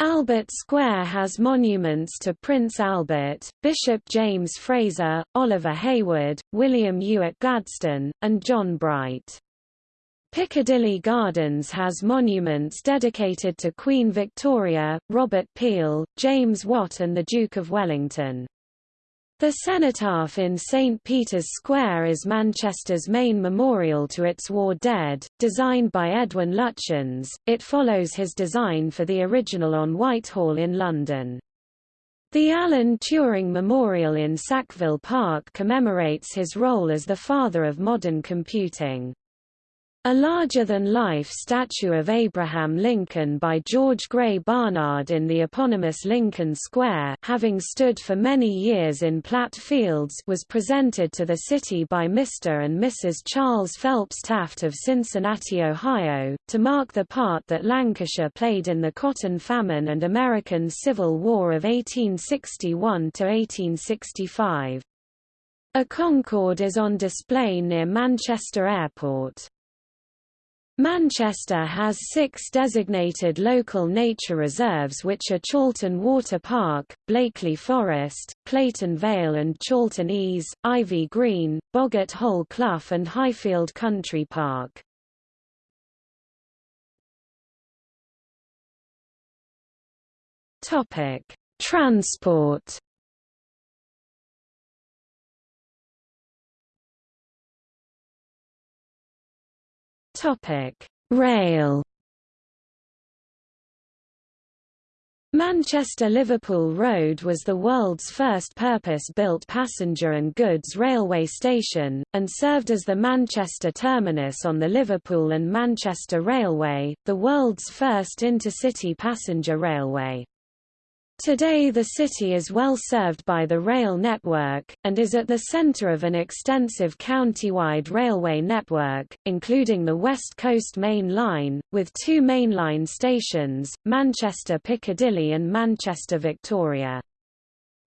Albert Square has monuments to Prince Albert, Bishop James Fraser, Oliver Heywood, William Ewart Gladstone, and John Bright. Piccadilly Gardens has monuments dedicated to Queen Victoria, Robert Peel, James Watt and the Duke of Wellington. The cenotaph in St. Peter's Square is Manchester's main memorial to its war dead, designed by Edwin Lutyens. It follows his design for the original on Whitehall in London. The Alan Turing Memorial in Sackville Park commemorates his role as the father of modern computing. A larger-than-life statue of Abraham Lincoln by George Gray Barnard in the eponymous Lincoln Square having stood for many years in Platt Fields was presented to the city by Mr. and Mrs. Charles Phelps Taft of Cincinnati, Ohio, to mark the part that Lancashire played in the Cotton Famine and American Civil War of 1861–1865. A Concorde is on display near Manchester Airport. Manchester has six designated local nature reserves which are Chorlton Water Park, Blackley Forest, Clayton Vale and Chorlton Ees, Ivy Green, Boggart Hole Clough and Highfield Country Park. Transport Rail. Manchester-Liverpool Road was the world's first purpose-built passenger and goods railway station, and served as the Manchester terminus on the Liverpool and Manchester Railway, the world's first intercity passenger railway. Today the city is well served by the rail network, and is at the centre of an extensive county-wide railway network, including the West Coast Main Line, with two mainline stations, Manchester Piccadilly and Manchester Victoria.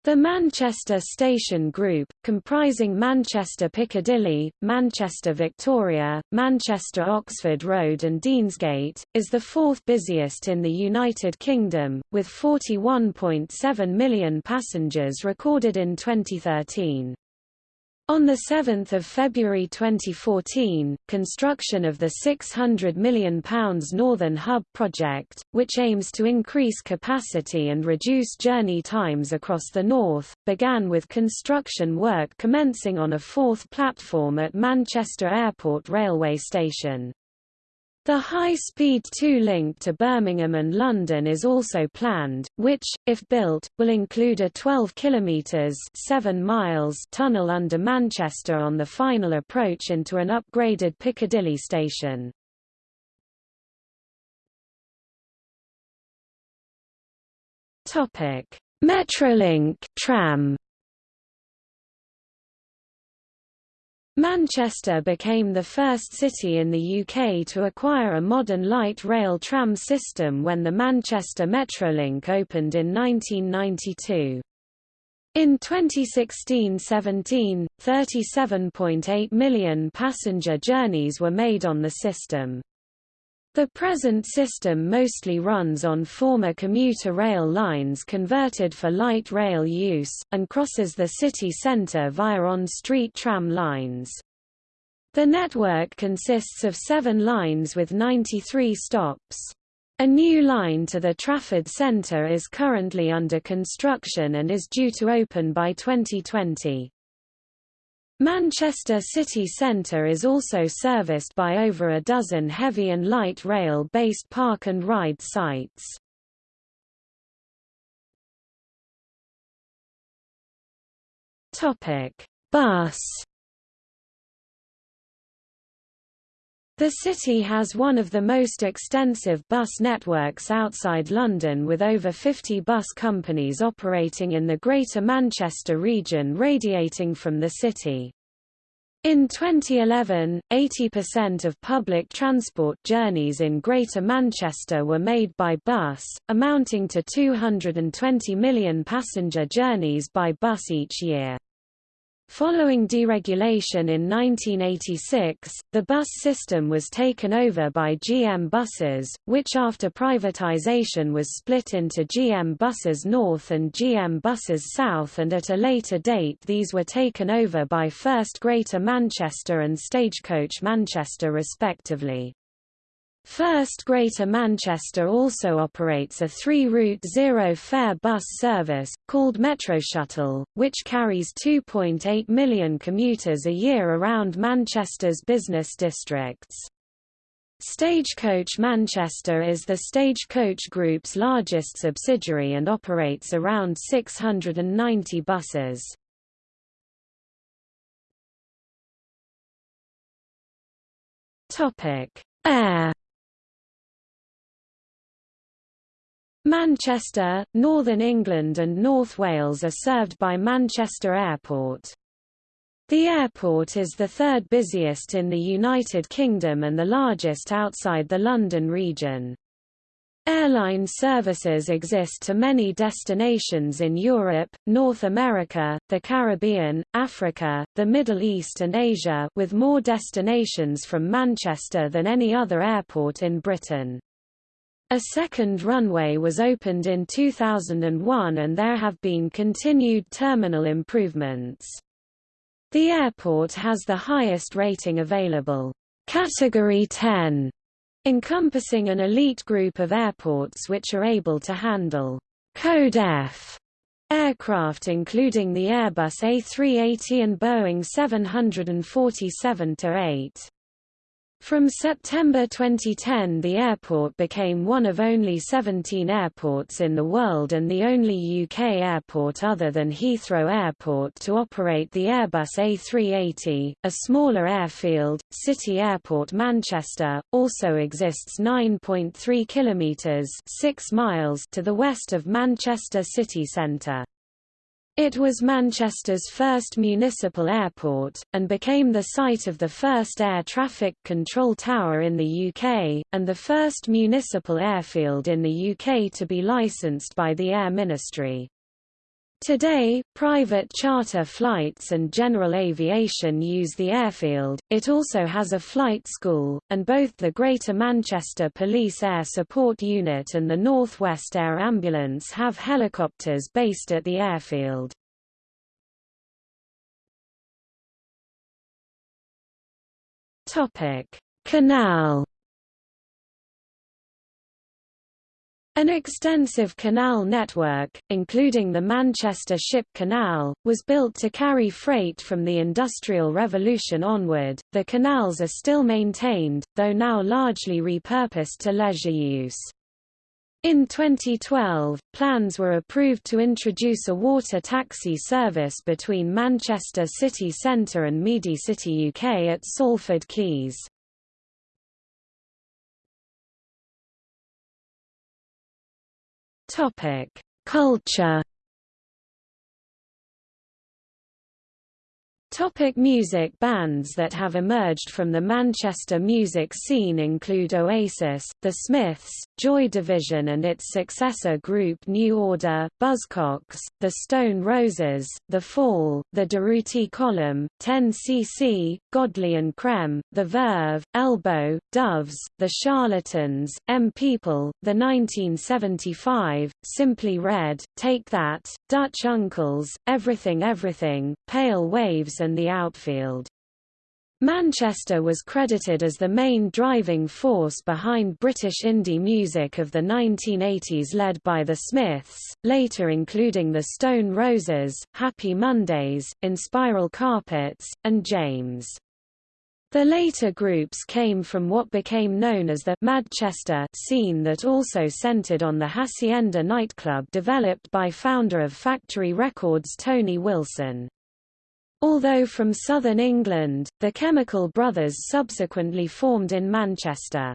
The Manchester Station Group, comprising Manchester Piccadilly, Manchester Victoria, Manchester Oxford Road and Deansgate, is the fourth busiest in the United Kingdom, with 41.7 million passengers recorded in 2013. On 7 February 2014, construction of the £600 million Northern Hub project, which aims to increase capacity and reduce journey times across the north, began with construction work commencing on a fourth platform at Manchester Airport railway station. The high-speed 2 link to Birmingham and London is also planned, which, if built, will include a 12 km 7 miles tunnel under Manchester on the final approach into an upgraded Piccadilly station. Metrolink tram Manchester became the first city in the UK to acquire a modern light rail tram system when the Manchester Metrolink opened in 1992. In 2016–17, 37.8 million passenger journeys were made on the system. The present system mostly runs on former commuter rail lines converted for light rail use, and crosses the city centre via on-street tram lines. The network consists of seven lines with 93 stops. A new line to the Trafford Centre is currently under construction and is due to open by 2020. Manchester city centre is also serviced by over a dozen heavy and light rail-based park and ride sites. Bus The city has one of the most extensive bus networks outside London with over 50 bus companies operating in the Greater Manchester region radiating from the city. In 2011, 80% of public transport journeys in Greater Manchester were made by bus, amounting to 220 million passenger journeys by bus each year. Following deregulation in 1986, the bus system was taken over by GM Buses, which after privatization was split into GM Buses North and GM Buses South and at a later date these were taken over by First Greater Manchester and Stagecoach Manchester respectively. First Greater Manchester also operates a three-route zero-fare bus service, called Metroshuttle, which carries 2.8 million commuters a year around Manchester's business districts. Stagecoach Manchester is the Stagecoach Group's largest subsidiary and operates around 690 buses. Air Manchester, Northern England and North Wales are served by Manchester Airport. The airport is the third busiest in the United Kingdom and the largest outside the London region. Airline services exist to many destinations in Europe, North America, the Caribbean, Africa, the Middle East and Asia with more destinations from Manchester than any other airport in Britain. A second runway was opened in 2001 and there have been continued terminal improvements. The airport has the highest rating available, Category 10, encompassing an elite group of airports which are able to handle Code F aircraft including the Airbus A380 and Boeing 747-8. From September 2010 the airport became one of only 17 airports in the world and the only UK airport other than Heathrow Airport to operate the Airbus A380. A smaller airfield, City Airport Manchester, also exists 9.3 kilometres 6 miles to the west of Manchester city centre. It was Manchester's first municipal airport, and became the site of the first air traffic control tower in the UK, and the first municipal airfield in the UK to be licensed by the Air Ministry. Today, private charter flights and general aviation use the airfield. It also has a flight school, and both the Greater Manchester Police Air Support Unit and the North West Air Ambulance have helicopters based at the airfield. Topic: Canal An extensive canal network, including the Manchester Ship Canal, was built to carry freight from the Industrial Revolution onward. The canals are still maintained, though now largely repurposed to leisure use. In 2012, plans were approved to introduce a water taxi service between Manchester city centre and City UK at Salford Quays. Topic: Culture. Topic music Bands that have emerged from the Manchester music scene include Oasis, The Smiths, Joy Division and its successor group New Order, Buzzcocks, The Stone Roses, The Fall, The Durruti Column, 10cc, Godley and Creme, The Verve, Elbow, Doves, The Charlatans, M People, The 1975, Simply Red, Take That, Dutch Uncles, Everything Everything, Pale Waves and The Outfield. Manchester was credited as the main driving force behind British indie music of the 1980s led by the Smiths, later including the Stone Roses, Happy Mondays, Inspiral Carpets, and James. The later groups came from what became known as the Madchester scene that also centered on the Hacienda nightclub developed by founder of Factory Records Tony Wilson. Although from southern England, the Chemical Brothers subsequently formed in Manchester.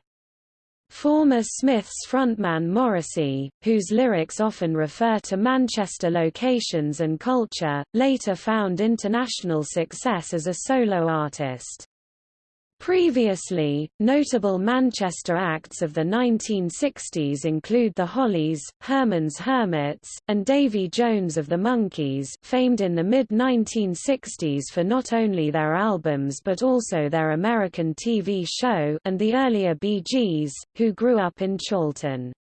Former Smiths frontman Morrissey, whose lyrics often refer to Manchester locations and culture, later found international success as a solo artist. Previously, notable Manchester acts of the 1960s include the Hollies, Herman's Hermits, and Davy Jones of the Monkees famed in the mid-1960s for not only their albums but also their American TV show and the earlier Bee Gees, who grew up in Chorlton.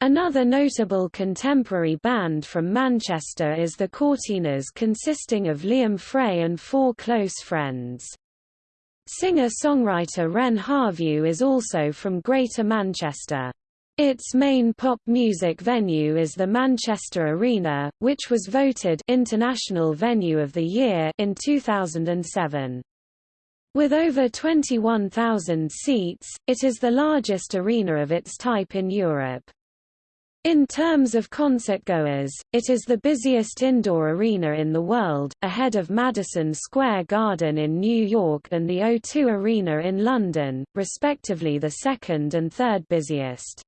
Another notable contemporary band from Manchester is the Courteeners consisting of Liam Fray and four close friends. Singer-songwriter Ren Harvieu is also from Greater Manchester. Its main pop music venue is the Manchester Arena, which was voted International Venue of the Year in 2007. With over 21,000 seats, it is the largest arena of its type in Europe. In terms of concertgoers, it is the busiest indoor arena in the world, ahead of Madison Square Garden in New York and the O2 Arena in London, respectively the second and third busiest.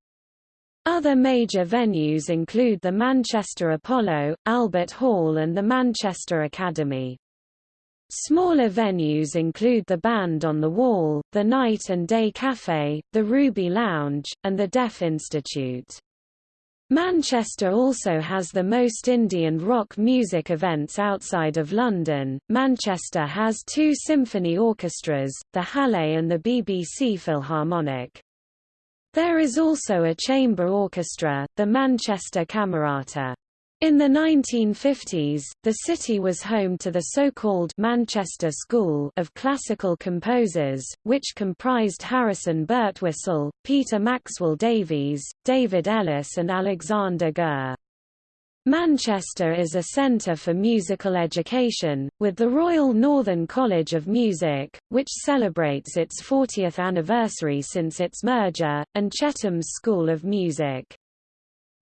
Other major venues include the Manchester Apollo, Albert Hall and the Manchester Academy. Smaller venues include the Band on the Wall, the Night and Day Café, the Ruby Lounge, and the Deaf Institute. Manchester also has the most indie and rock music events outside of London. Manchester has two symphony orchestras, the Halle and the BBC Philharmonic. There is also a chamber orchestra, the Manchester Camerata. In the 1950s, the city was home to the so-called Manchester School of classical composers, which comprised Harrison Birtwistle, Peter Maxwell Davies, David Ellis and Alexander Goehr. Manchester is a centre for musical education, with the Royal Northern College of Music, which celebrates its 40th anniversary since its merger, and Chetham's School of Music.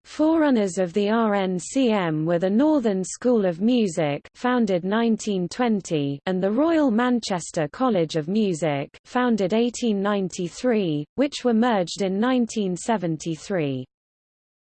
Forerunners of the RNCM were the Northern School of Music founded 1920 and the Royal Manchester College of Music founded 1893, which were merged in 1973.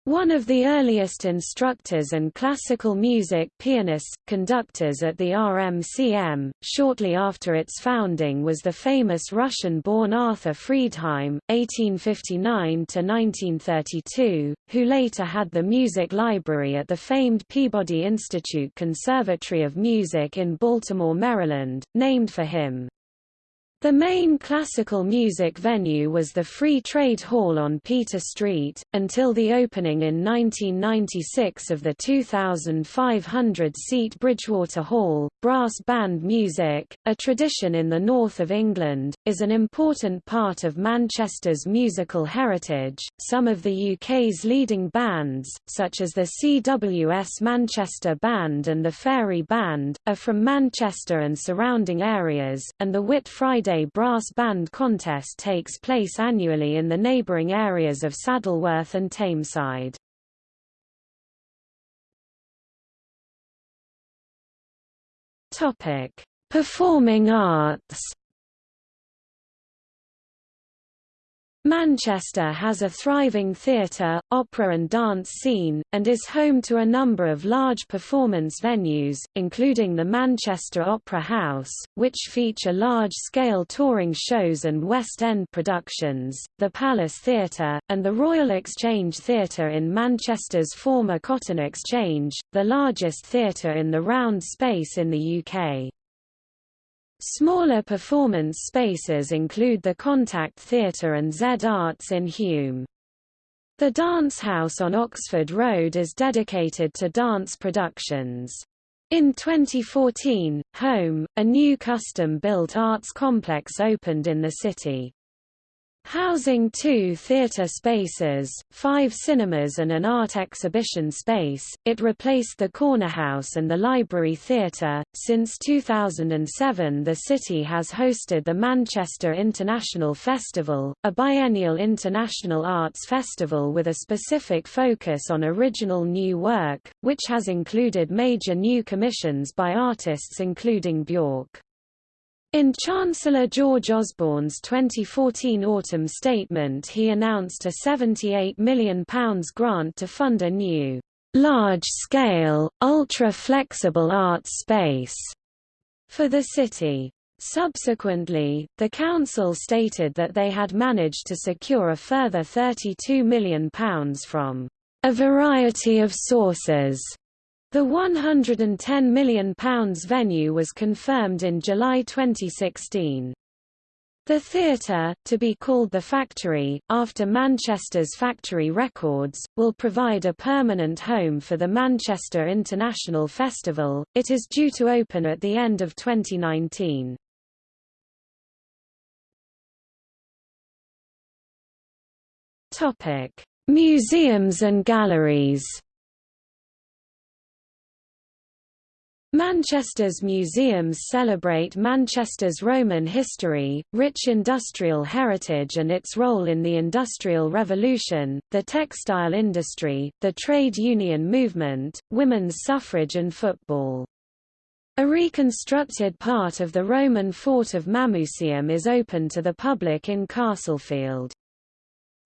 One of the earliest instructors and classical music pianists, conductors at the RMCM, shortly after its founding was the famous Russian-born Arthur Friedheim, 1859–1932, who later had the music library at the famed Peabody Institute Conservatory of Music in Baltimore, Maryland, named for him. The main classical music venue was the Free Trade Hall on Peter Street, until the opening in 1996 of the 2,500-seat Bridgewater Hall. Brass band music, a tradition in the north of England, is an important part of Manchester's musical heritage. Some of the UK's leading bands, such as the CWS Manchester Band and the Fairey Band, are from Manchester and surrounding areas, and the Whit Friday Brass Band Contest takes place annually in the neighbouring areas of Saddleworth and Tameside. Performing arts Manchester has a thriving theatre, opera and dance scene, and is home to a number of large performance venues, including the Manchester Opera House, which feature large-scale touring shows and West End productions, the Palace Theatre, and the Royal Exchange Theatre in Manchester's former Cotton Exchange, the largest theatre in the round space in the UK. Smaller performance spaces include the Contact Theatre and Z Arts in Hulme. The Dance House on Oxford Road is dedicated to dance productions. In 2014, Home, a new custom-built arts complex opened in the city. Housing two theatre spaces, five cinemas and an art exhibition space, it replaced the Corner House and the Library Theatre. Since 2007 the city has hosted the Manchester International Festival, a biennial international arts festival with a specific focus on original new work, which has included major new commissions by artists including Bjork. In Chancellor George Osborne's 2014 autumn statement he announced a £78 million grant to fund a new, large-scale, ultra-flexible arts space for the city. Subsequently, the council stated that they had managed to secure a further £32 million from a variety of sources the £110 million venue was confirmed in July 2016. The theatre, to be called The Factory, after Manchester's Factory Records, will provide a permanent home for the Manchester International Festival. It is due to open at the end of 2019. Topic: Museums and galleries. Manchester's museums celebrate Manchester's Roman history, rich industrial heritage and its role in the Industrial Revolution, the textile industry, the trade union movement, women's suffrage and football. A reconstructed part of the Roman fort of Mamucium is open to the public in Castlefield.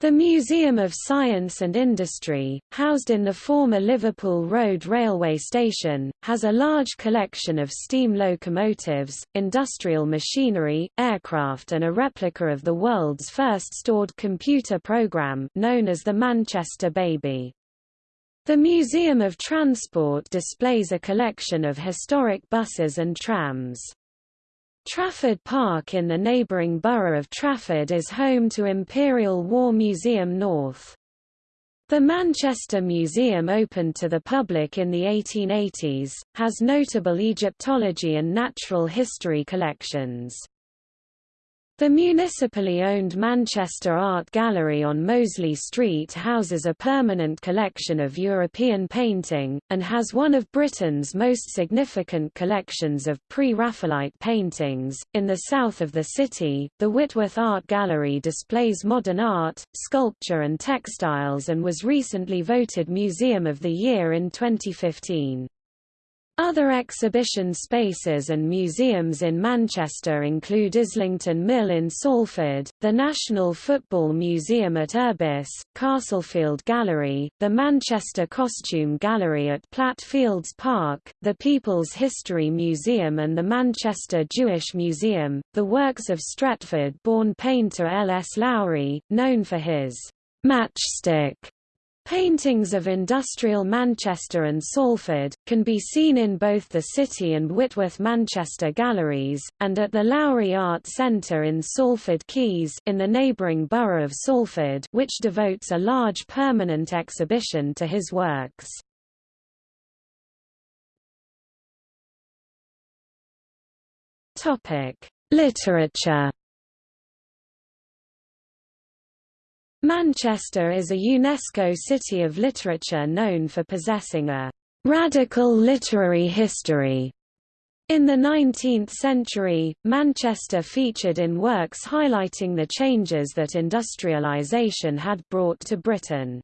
The Museum of Science and Industry, housed in the former Liverpool Road railway station, has a large collection of steam locomotives, industrial machinery, aircraft and a replica of the world's first stored computer program known as the Manchester Baby. The Museum of Transport displays a collection of historic buses and trams. Trafford Park in the neighbouring borough of Trafford is home to Imperial War Museum North. The Manchester Museum opened to the public in the 1880s, has notable Egyptology and natural history collections. The municipally owned Manchester Art Gallery on Mosley Street houses a permanent collection of European painting, and has one of Britain's most significant collections of pre-Raphaelite paintings. In the south of the city, the Whitworth Art Gallery displays modern art, sculpture and textiles and was recently voted Museum of the Year in 2015. Other exhibition spaces and museums in Manchester include Islington Mill in Salford, the National Football Museum at Urbis, Castlefield Gallery, the Manchester Costume Gallery at Platt Fields Park, the People's History Museum and the Manchester Jewish Museum. The works of Stretford-born painter L. S. Lowry, known for his matchstick Paintings of industrial Manchester and Salford, can be seen in both the City and Whitworth Manchester galleries, and at the Lowry Art Centre in Salford Quays in the neighbouring borough of Salford which devotes a large permanent exhibition to his works. Literature Manchester is a UNESCO City of Literature known for possessing a radical literary history. In the 19th century, Manchester featured in works highlighting the changes that industrialisation had brought to Britain.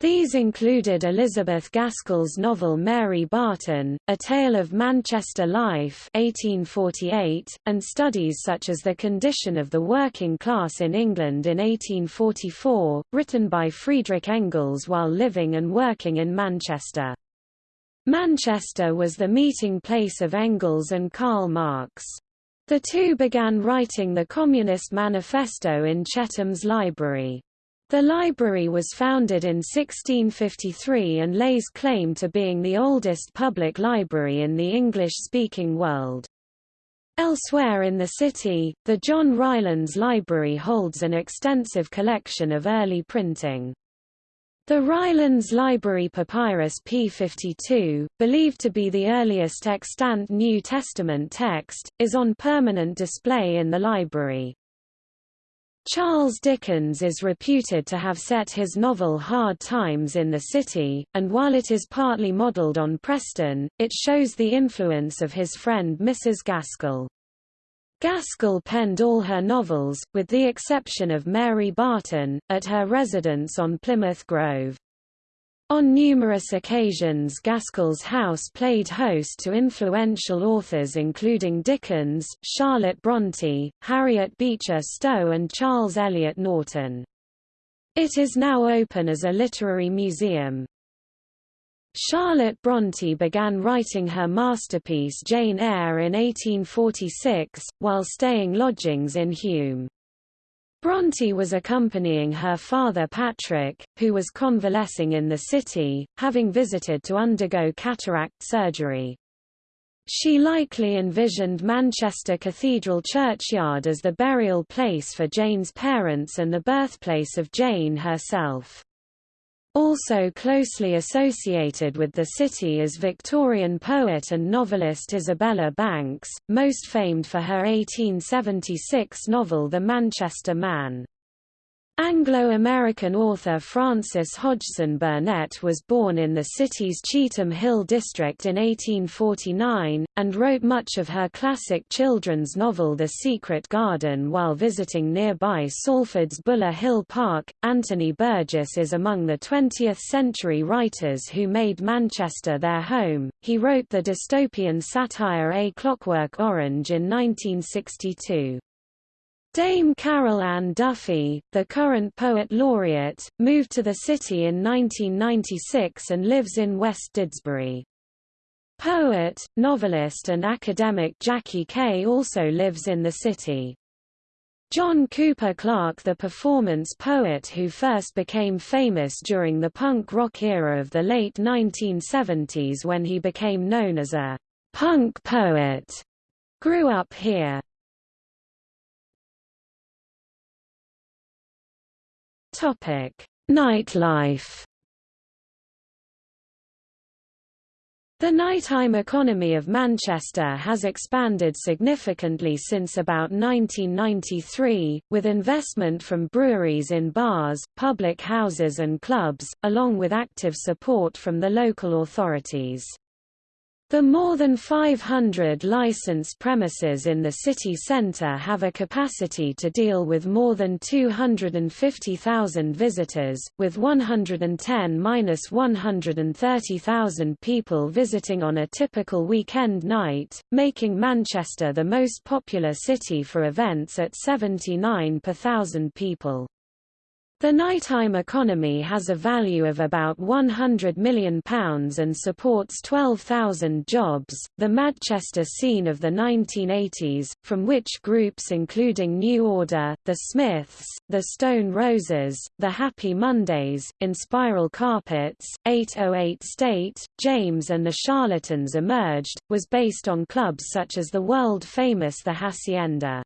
These included Elizabeth Gaskell's novel Mary Barton, A Tale of Manchester Life 1848, and studies such as The Condition of the Working Class in England in 1844, written by Friedrich Engels while living and working in Manchester. Manchester was the meeting place of Engels and Karl Marx. The two began writing the Communist Manifesto in Chetham's library. The library was founded in 1653 and lays claim to being the oldest public library in the English-speaking world. Elsewhere in the city, the John Rylands Library holds an extensive collection of early printing. The Rylands Library Papyrus P52, believed to be the earliest extant New Testament text, is on permanent display in the library. Charles Dickens is reputed to have set his novel Hard Times in the City, and while it is partly modelled on Preston, it shows the influence of his friend Mrs. Gaskell. Gaskell penned all her novels, with the exception of Mary Barton, at her residence on Plymouth Grove. On numerous occasions Gaskell's house played host to influential authors including Dickens, Charlotte Bronte, Harriet Beecher Stowe and Charles Eliot Norton. It is now open as a literary museum. Charlotte Bronte began writing her masterpiece Jane Eyre in 1846, while staying lodgings in Hulme. Bronte was accompanying her father Patrick, who was convalescing in the city, having visited to undergo cataract surgery. She likely envisioned Manchester Cathedral Churchyard as the burial place for Jane's parents and the birthplace of Jane herself. Also closely associated with the city is Victorian poet and novelist Isabella Banks, most famed for her 1876 novel The Manchester Man. Anglo-American author Frances Hodgson Burnett was born in the city's Cheetham Hill district in 1849, and wrote much of her classic children's novel The Secret Garden while visiting nearby Salford's Buller Hill Park. Anthony Burgess is among the 20th-century writers who made Manchester their home. He wrote the dystopian satire A Clockwork Orange in 1962. Dame Carol Ann Duffy, the current poet laureate, moved to the city in 1996 and lives in West Didsbury. Poet, novelist and academic Jackie Kay also lives in the city. John Cooper Clarke the performance poet who first became famous during the punk rock era of the late 1970s when he became known as a punk poet, grew up here. Topic: Nightlife. The nighttime economy of Manchester has expanded significantly since about 1993, with investment from breweries in bars, public houses and clubs, along with active support from the local authorities. The more than 500 licensed premises in the city centre have a capacity to deal with more than 250,000 visitors, with 110–130,000 people visiting on a typical weekend night, making Manchester the most popular city for events at 79 per thousand people. The nighttime economy has a value of about £100 million and supports 12,000 jobs. The Manchester scene of the 1980s, from which groups including New Order, The Smiths, The Stone Roses, The Happy Mondays, Inspiral Carpets, 808 State, James and the Charlatans emerged, was based on clubs such as the world-famous The Hacienda.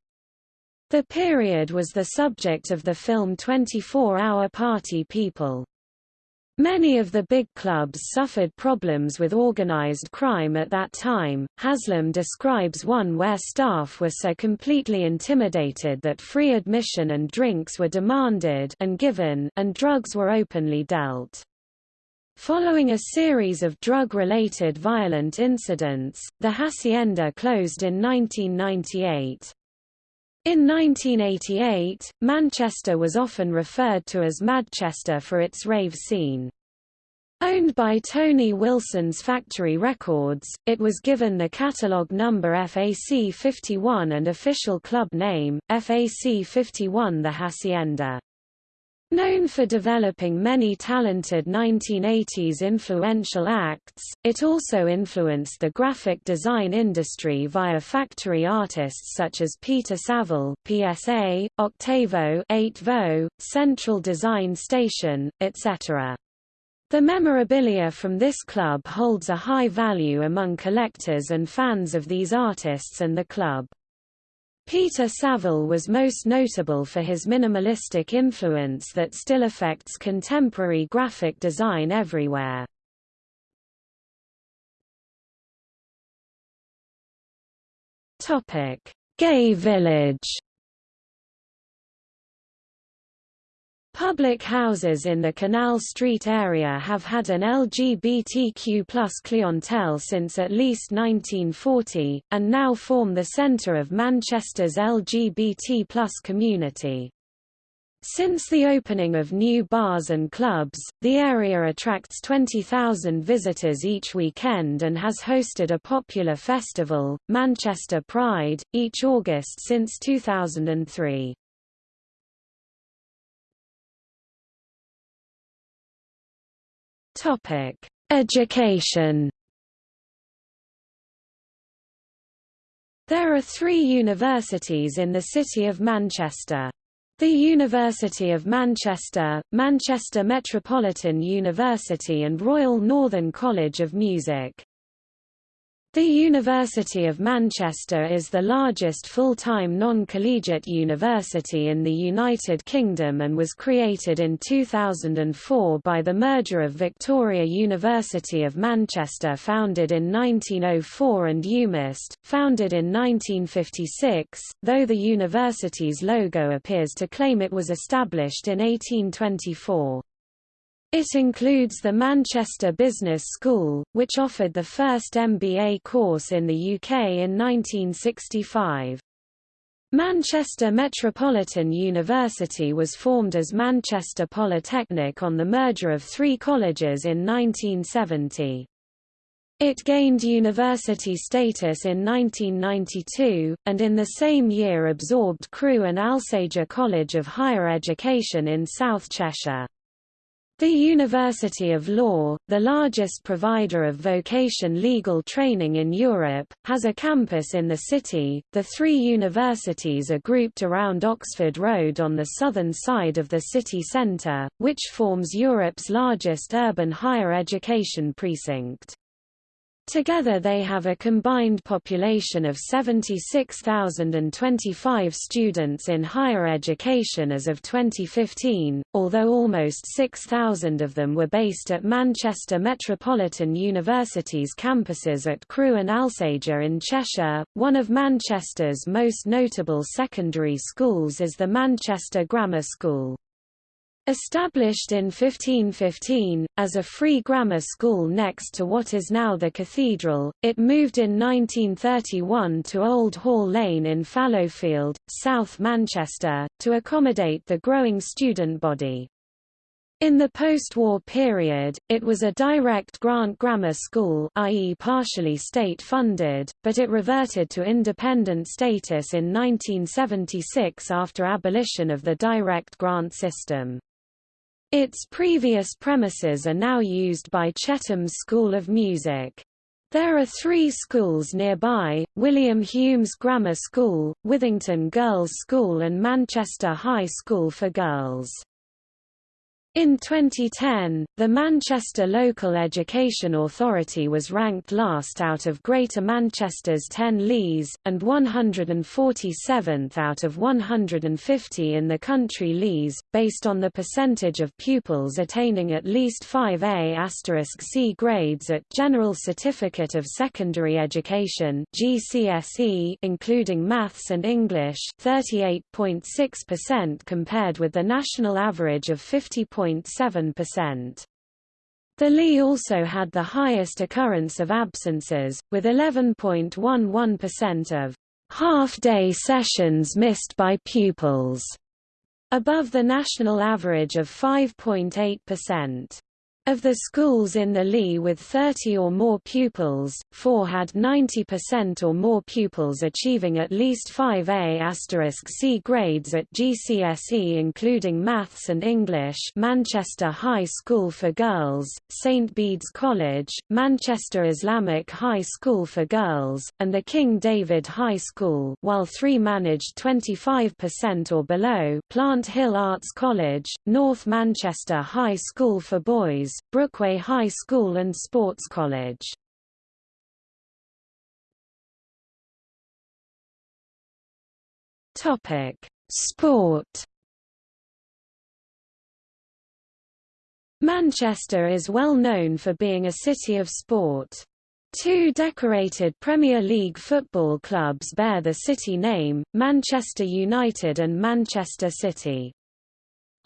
The period was the subject of the film 24-Hour Party People. Many of the big clubs suffered problems with organized crime at that time. Haslam describes one where staff were so completely intimidated that free admission and drinks were demanded and given and drugs were openly dealt. Following a series of drug-related violent incidents, the Hacienda closed in 1998. In 1988, Manchester was often referred to as Madchester for its rave scene. Owned by Tony Wilson's Factory Records, it was given the catalogue number FAC 51 and official club name, FAC 51 The Hacienda. Known for developing many talented 1980s influential acts, it also influenced the graphic design industry via factory artists such as Peter Saville PSA, Octavo 8vo, Central Design Station, etc. The memorabilia from this club holds a high value among collectors and fans of these artists and the club. Peter Saville was most notable for his minimalistic influence that still affects contemporary graphic design everywhere. Gay Village Public houses in the Canal Street area have had an LGBTQ plus clientele since at least 1940, and now form the centre of Manchester's LGBT plus community. Since the opening of new bars and clubs, the area attracts 20,000 visitors each weekend and has hosted a popular festival, Manchester Pride, each August since 2003. Topic: Education. There are three universities in the city of Manchester. The University of Manchester, Manchester Metropolitan University and Royal Northern College of Music. The University of Manchester is the largest full-time non-collegiate university in the United Kingdom and was created in 2004 by the merger of Victoria University of Manchester founded in 1904 and UMIST, founded in 1956, though the university's logo appears to claim it was established in 1824. It includes the Manchester Business School, which offered the first MBA course in the UK in 1965. Manchester Metropolitan University was formed as Manchester Polytechnic on the merger of three colleges in 1970. It gained university status in 1992, and in the same year absorbed Crewe and Alsager College of Higher Education in South Cheshire. The University of Law, the largest provider of vocation legal training in Europe, has a campus in the city. The three universities are grouped around Oxford Road on the southern side of the city centre, which forms Europe's largest urban higher education precinct. Together they have a combined population of 76,025 students in higher education as of 2015, although almost 6,000 of them were based at Manchester Metropolitan University's campuses at Crewe and Alsager in Cheshire. One of Manchester's most notable secondary schools is the Manchester Grammar School. Established in 1515, as a free grammar school next to what is now the cathedral, it moved in 1931 to Old Hall Lane in Fallowfield, South Manchester, to accommodate the growing student body. In the post-war period, it was a direct grant grammar school i.e. partially state-funded, but it reverted to independent status in 1976 after abolition of the direct grant system. Its previous premises are now used by Chetham's School of Music. There are three schools nearby, William Hulme's Grammar School, Withington Girls' School and Manchester High School for Girls. In 2010, the Manchester Local Education Authority was ranked last out of Greater Manchester's 10 LEAs, and 147th out of 150 in the country LEAs, based on the percentage of pupils attaining at least 5A C grades at General Certificate of Secondary Education GCSE, including Maths and English 38.6% compared with the national average of 50. 0.7%. The LEA also had the highest occurrence of absences, with 11.11% of half-day sessions missed by pupils, above the national average of 5.8%. Of the schools in the LEA with 30 or more pupils, four had 90% or more pupils achieving at least 5A C grades at GCSE including Maths and English Manchester High School for Girls, St Bede's College, Manchester Islamic High School for Girls, and the King David High School while three managed 25% or below Plant Hill Arts College, North Manchester High School for Boys, Brookway High School and Sports College. Topic: Sport. Manchester is well known for being a city of sport. Two decorated Premier League football clubs bear the city name, Manchester United and Manchester City.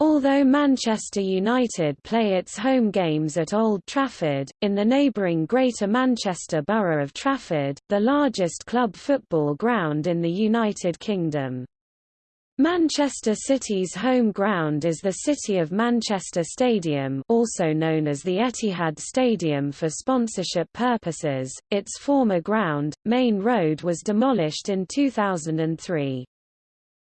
Although Manchester United play its home games at Old Trafford, in the neighbouring Greater Manchester borough of Trafford, the largest club football ground in the United Kingdom. Manchester City's home ground is the City of Manchester Stadium also known as the Etihad Stadium for sponsorship purposes. Its former ground, Maine Road was demolished in 2003.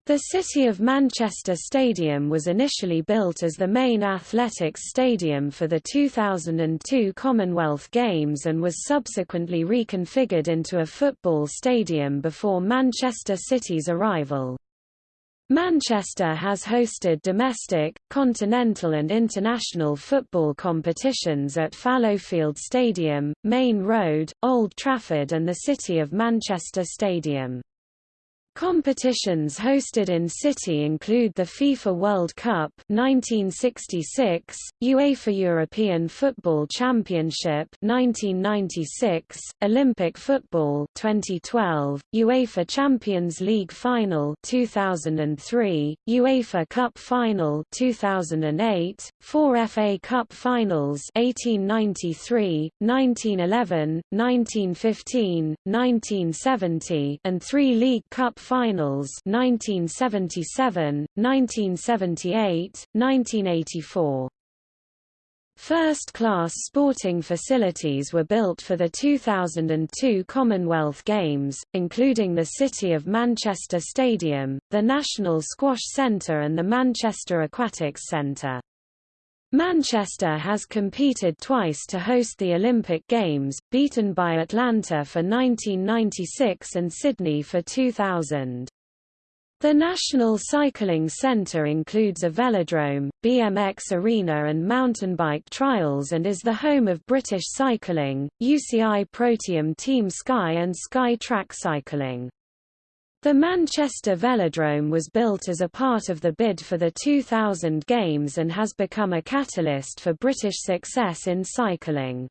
The City of Manchester Stadium was initially built as the main athletics stadium for the 2002 Commonwealth Games and was subsequently reconfigured into a football stadium before Manchester City's arrival. Manchester has hosted domestic, continental and international football competitions at Fallowfield Stadium, Maine Road, Old Trafford and the City of Manchester Stadium. Competitions hosted in city include the FIFA World Cup 1966, UEFA European Football Championship 1996, Olympic football 2012, UEFA Champions League final 2003, UEFA Cup final 2008, 4 FA Cup finals 1893, 1911, 1915, 1970 and 3 League Cup Finals 1977, 1978, 1984. First-class sporting facilities were built for the 2002 Commonwealth Games, including the City of Manchester Stadium, the National Squash Centre and the Manchester Aquatics Centre. Manchester has competed twice to host the Olympic Games, beaten by Atlanta for 1996 and Sydney for 2000. The National Cycling Centre includes a velodrome, BMX arena and mountain bike trials and is the home of British Cycling, UCI ProTeam Team Sky and Sky Track Cycling. The Manchester Velodrome was built as a part of the bid for the 2000 Games and has become a catalyst for British success in cycling.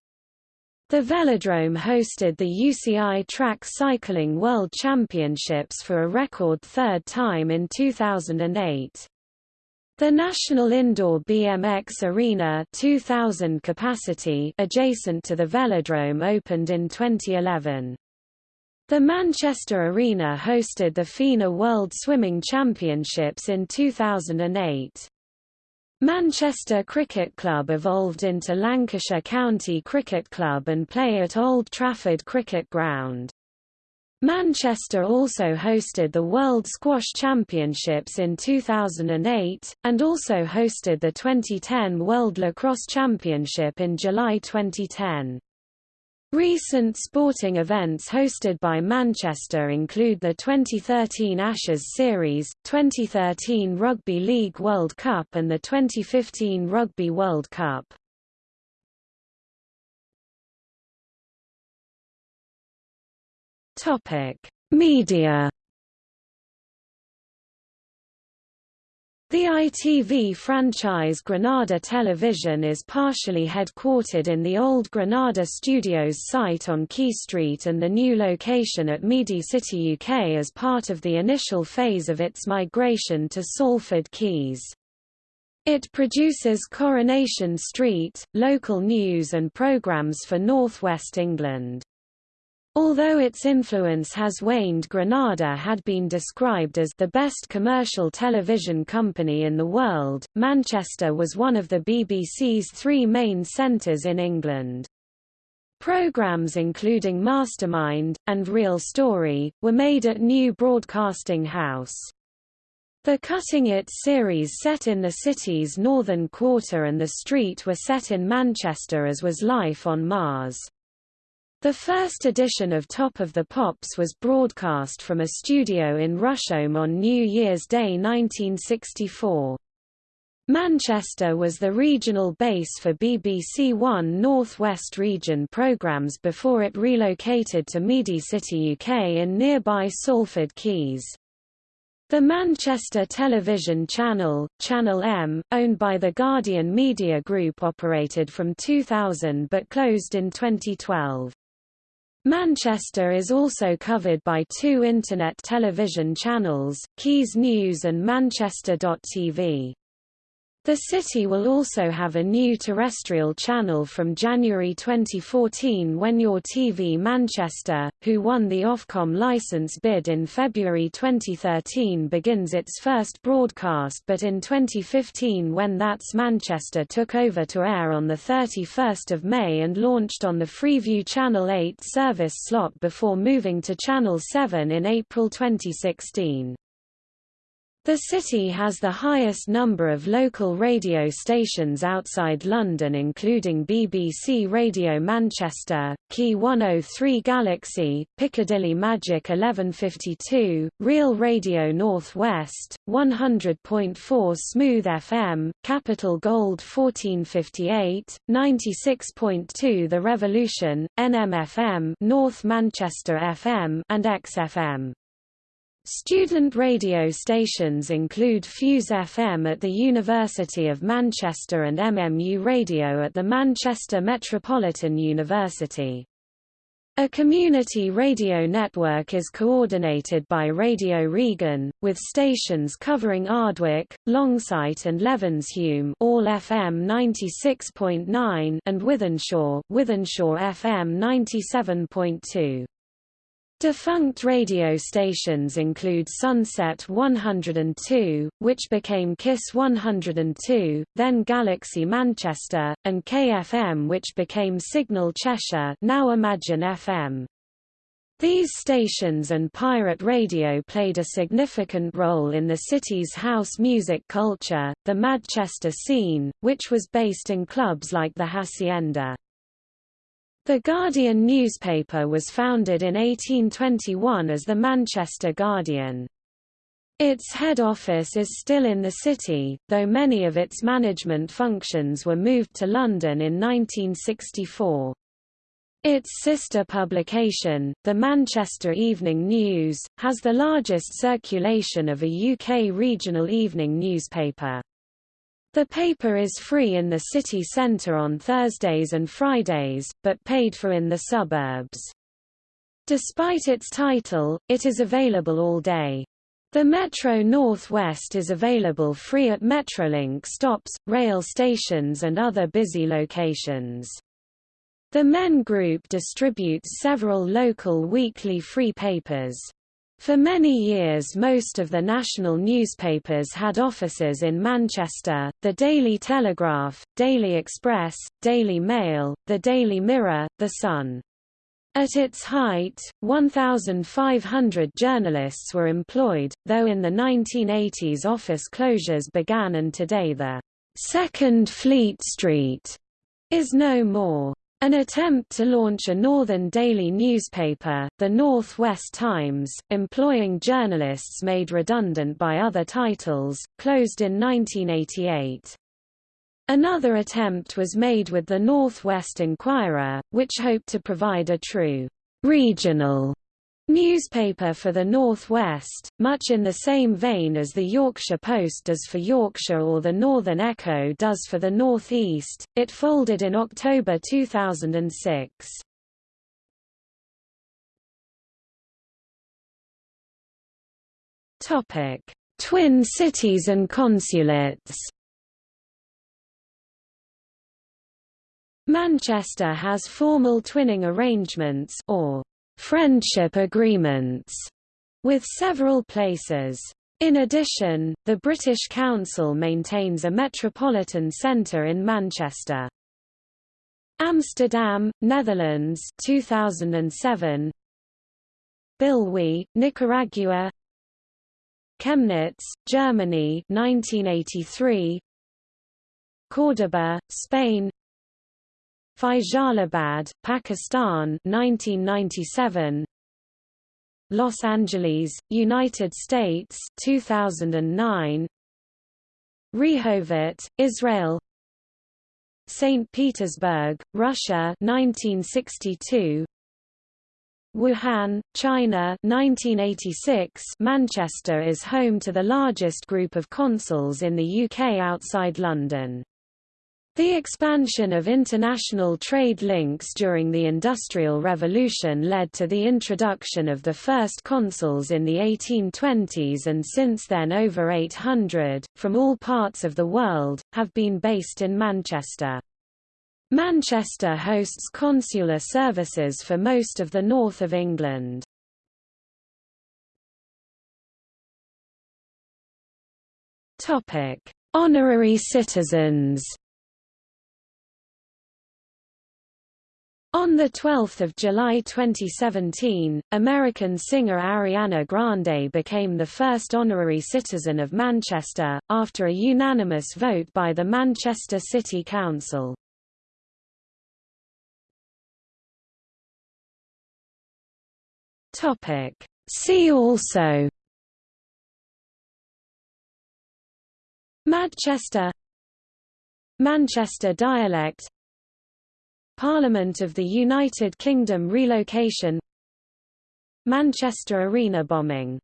The velodrome hosted the UCI Track Cycling World Championships for a record third time in 2008. The National Indoor BMX Arena 2000 capacity adjacent to the velodrome opened in 2011. The Manchester Arena hosted the FINA World Swimming Championships in 2008. Manchester Cricket Club evolved into Lancashire County Cricket Club and play at Old Trafford Cricket Ground. Manchester also hosted the World Squash Championships in 2008, and also hosted the 2010 World Lacrosse Championship in July 2010. Recent sporting events hosted by Manchester include the 2013 Ashes Series, 2013 Rugby League World Cup and the 2015 Rugby World Cup. Media The ITV franchise Granada Television is partially headquartered in the old Granada Studios site on Quay Street and the new location at Media City UK as part of the initial phase of its migration to Salford Quays. It produces Coronation Street, local news and programmes for North West England. Although its influence has waned Granada had been described as the best commercial television company in the world, Manchester was one of the BBC's three main centres in England. Programmes including Mastermind, and Real Story, were made at New Broadcasting House. The Cutting It series set in the city's northern quarter and the street were set in Manchester as was Life on Mars. The first edition of Top of the Pops was broadcast from a studio in Rusholme on New Year's Day 1964. Manchester was the regional base for BBC One North West Region programmes before it relocated to Media City UK in nearby Salford Quays. The Manchester television channel, Channel M, owned by the Guardian Media Group operated from 2000 but closed in 2012. Manchester is also covered by two Internet television channels, Quays News and Manchester.tv. The city will also have a new terrestrial channel from January 2014 when Your TV Manchester, who won the Ofcom license bid in February 2013 begins its first broadcast but in 2015 when That's Manchester took over to air on 31 May and launched on the Freeview Channel 8 service slot before moving to Channel 7 in April 2016. The city has the highest number of local radio stations outside London including BBC Radio Manchester, Key 103 Galaxy, Piccadilly Magic 1152, Real Radio North West, 100.4 Smooth FM, Capital Gold 1458, 96.2 The Revolution, NMFM North Manchester FM and XFM. Student radio stations include Fuse FM at the University of Manchester and MMU Radio at the Manchester Metropolitan University. A community radio network is coordinated by Radio Regen, with stations covering Ardwick, Longsight and Levenshulme all FM 96.9 and Wythenshawe, Wythenshawe FM 97.2. Defunct radio stations include Sunset 102, which became KISS 102, then Galaxy Manchester, and KFM which became Signal Cheshire now Imagine FM. These stations and pirate radio played a significant role in the city's house music culture, the Manchester scene, which was based in clubs like the Hacienda. The Guardian newspaper was founded in 1821 as the Manchester Guardian. Its head office is still in the city, though many of its management functions were moved to London in 1964. Its sister publication, the Manchester Evening News, has the largest circulation of a UK regional evening newspaper. The paper is free in the city centre on Thursdays and Fridays, but paid for in the suburbs. Despite its title, it is available all day. The Metro North West is available free at Metrolink stops, rail stations and other busy locations. The Men Group distributes several local weekly free papers. For many years most of the national newspapers had offices in Manchester, the Daily Telegraph, Daily Express, Daily Mail, the Daily Mirror, The Sun. At its height, 1,500 journalists were employed, though in the 1980s office closures began and today the Second Fleet Street is no more. An attempt to launch a northern daily newspaper, the Northwest Times, employing journalists made redundant by other titles, closed in 1988. Another attempt was made with the North West Inquirer, which hoped to provide a true regional Newspaper for the North West, much in the same vein as the Yorkshire Post does for Yorkshire or the Northern Echo does for the North East, it folded in October 2006. Topic: Twin cities and consulates Manchester has formal twinning arrangements or friendship agreements with several places. In addition, the British Council maintains a metropolitan centre in Manchester. Amsterdam, Netherlands 2007 Bilwi, Nicaragua Chemnitz, Germany 1983 Córdoba, Spain Faisalabad, Pakistan 1997 Los Angeles, United States 2009 Rehovot, Israel St. Petersburg, Russia 1962 Wuhan, China 1986 Manchester is home to the largest group of consuls in the UK outside London. The expansion of international trade links during the Industrial Revolution led to the introduction of the first consuls in the 1820s and since then over 800, from all parts of the world, have been based in Manchester. Manchester hosts consular services for most of the north of England. Honorary citizens On 12 July 2017, American singer Ariana Grande became the first honorary citizen of Manchester, after a unanimous vote by the Manchester City Council. See also Manchester Manchester dialect Parliament of the United Kingdom relocation. Manchester Arena bombing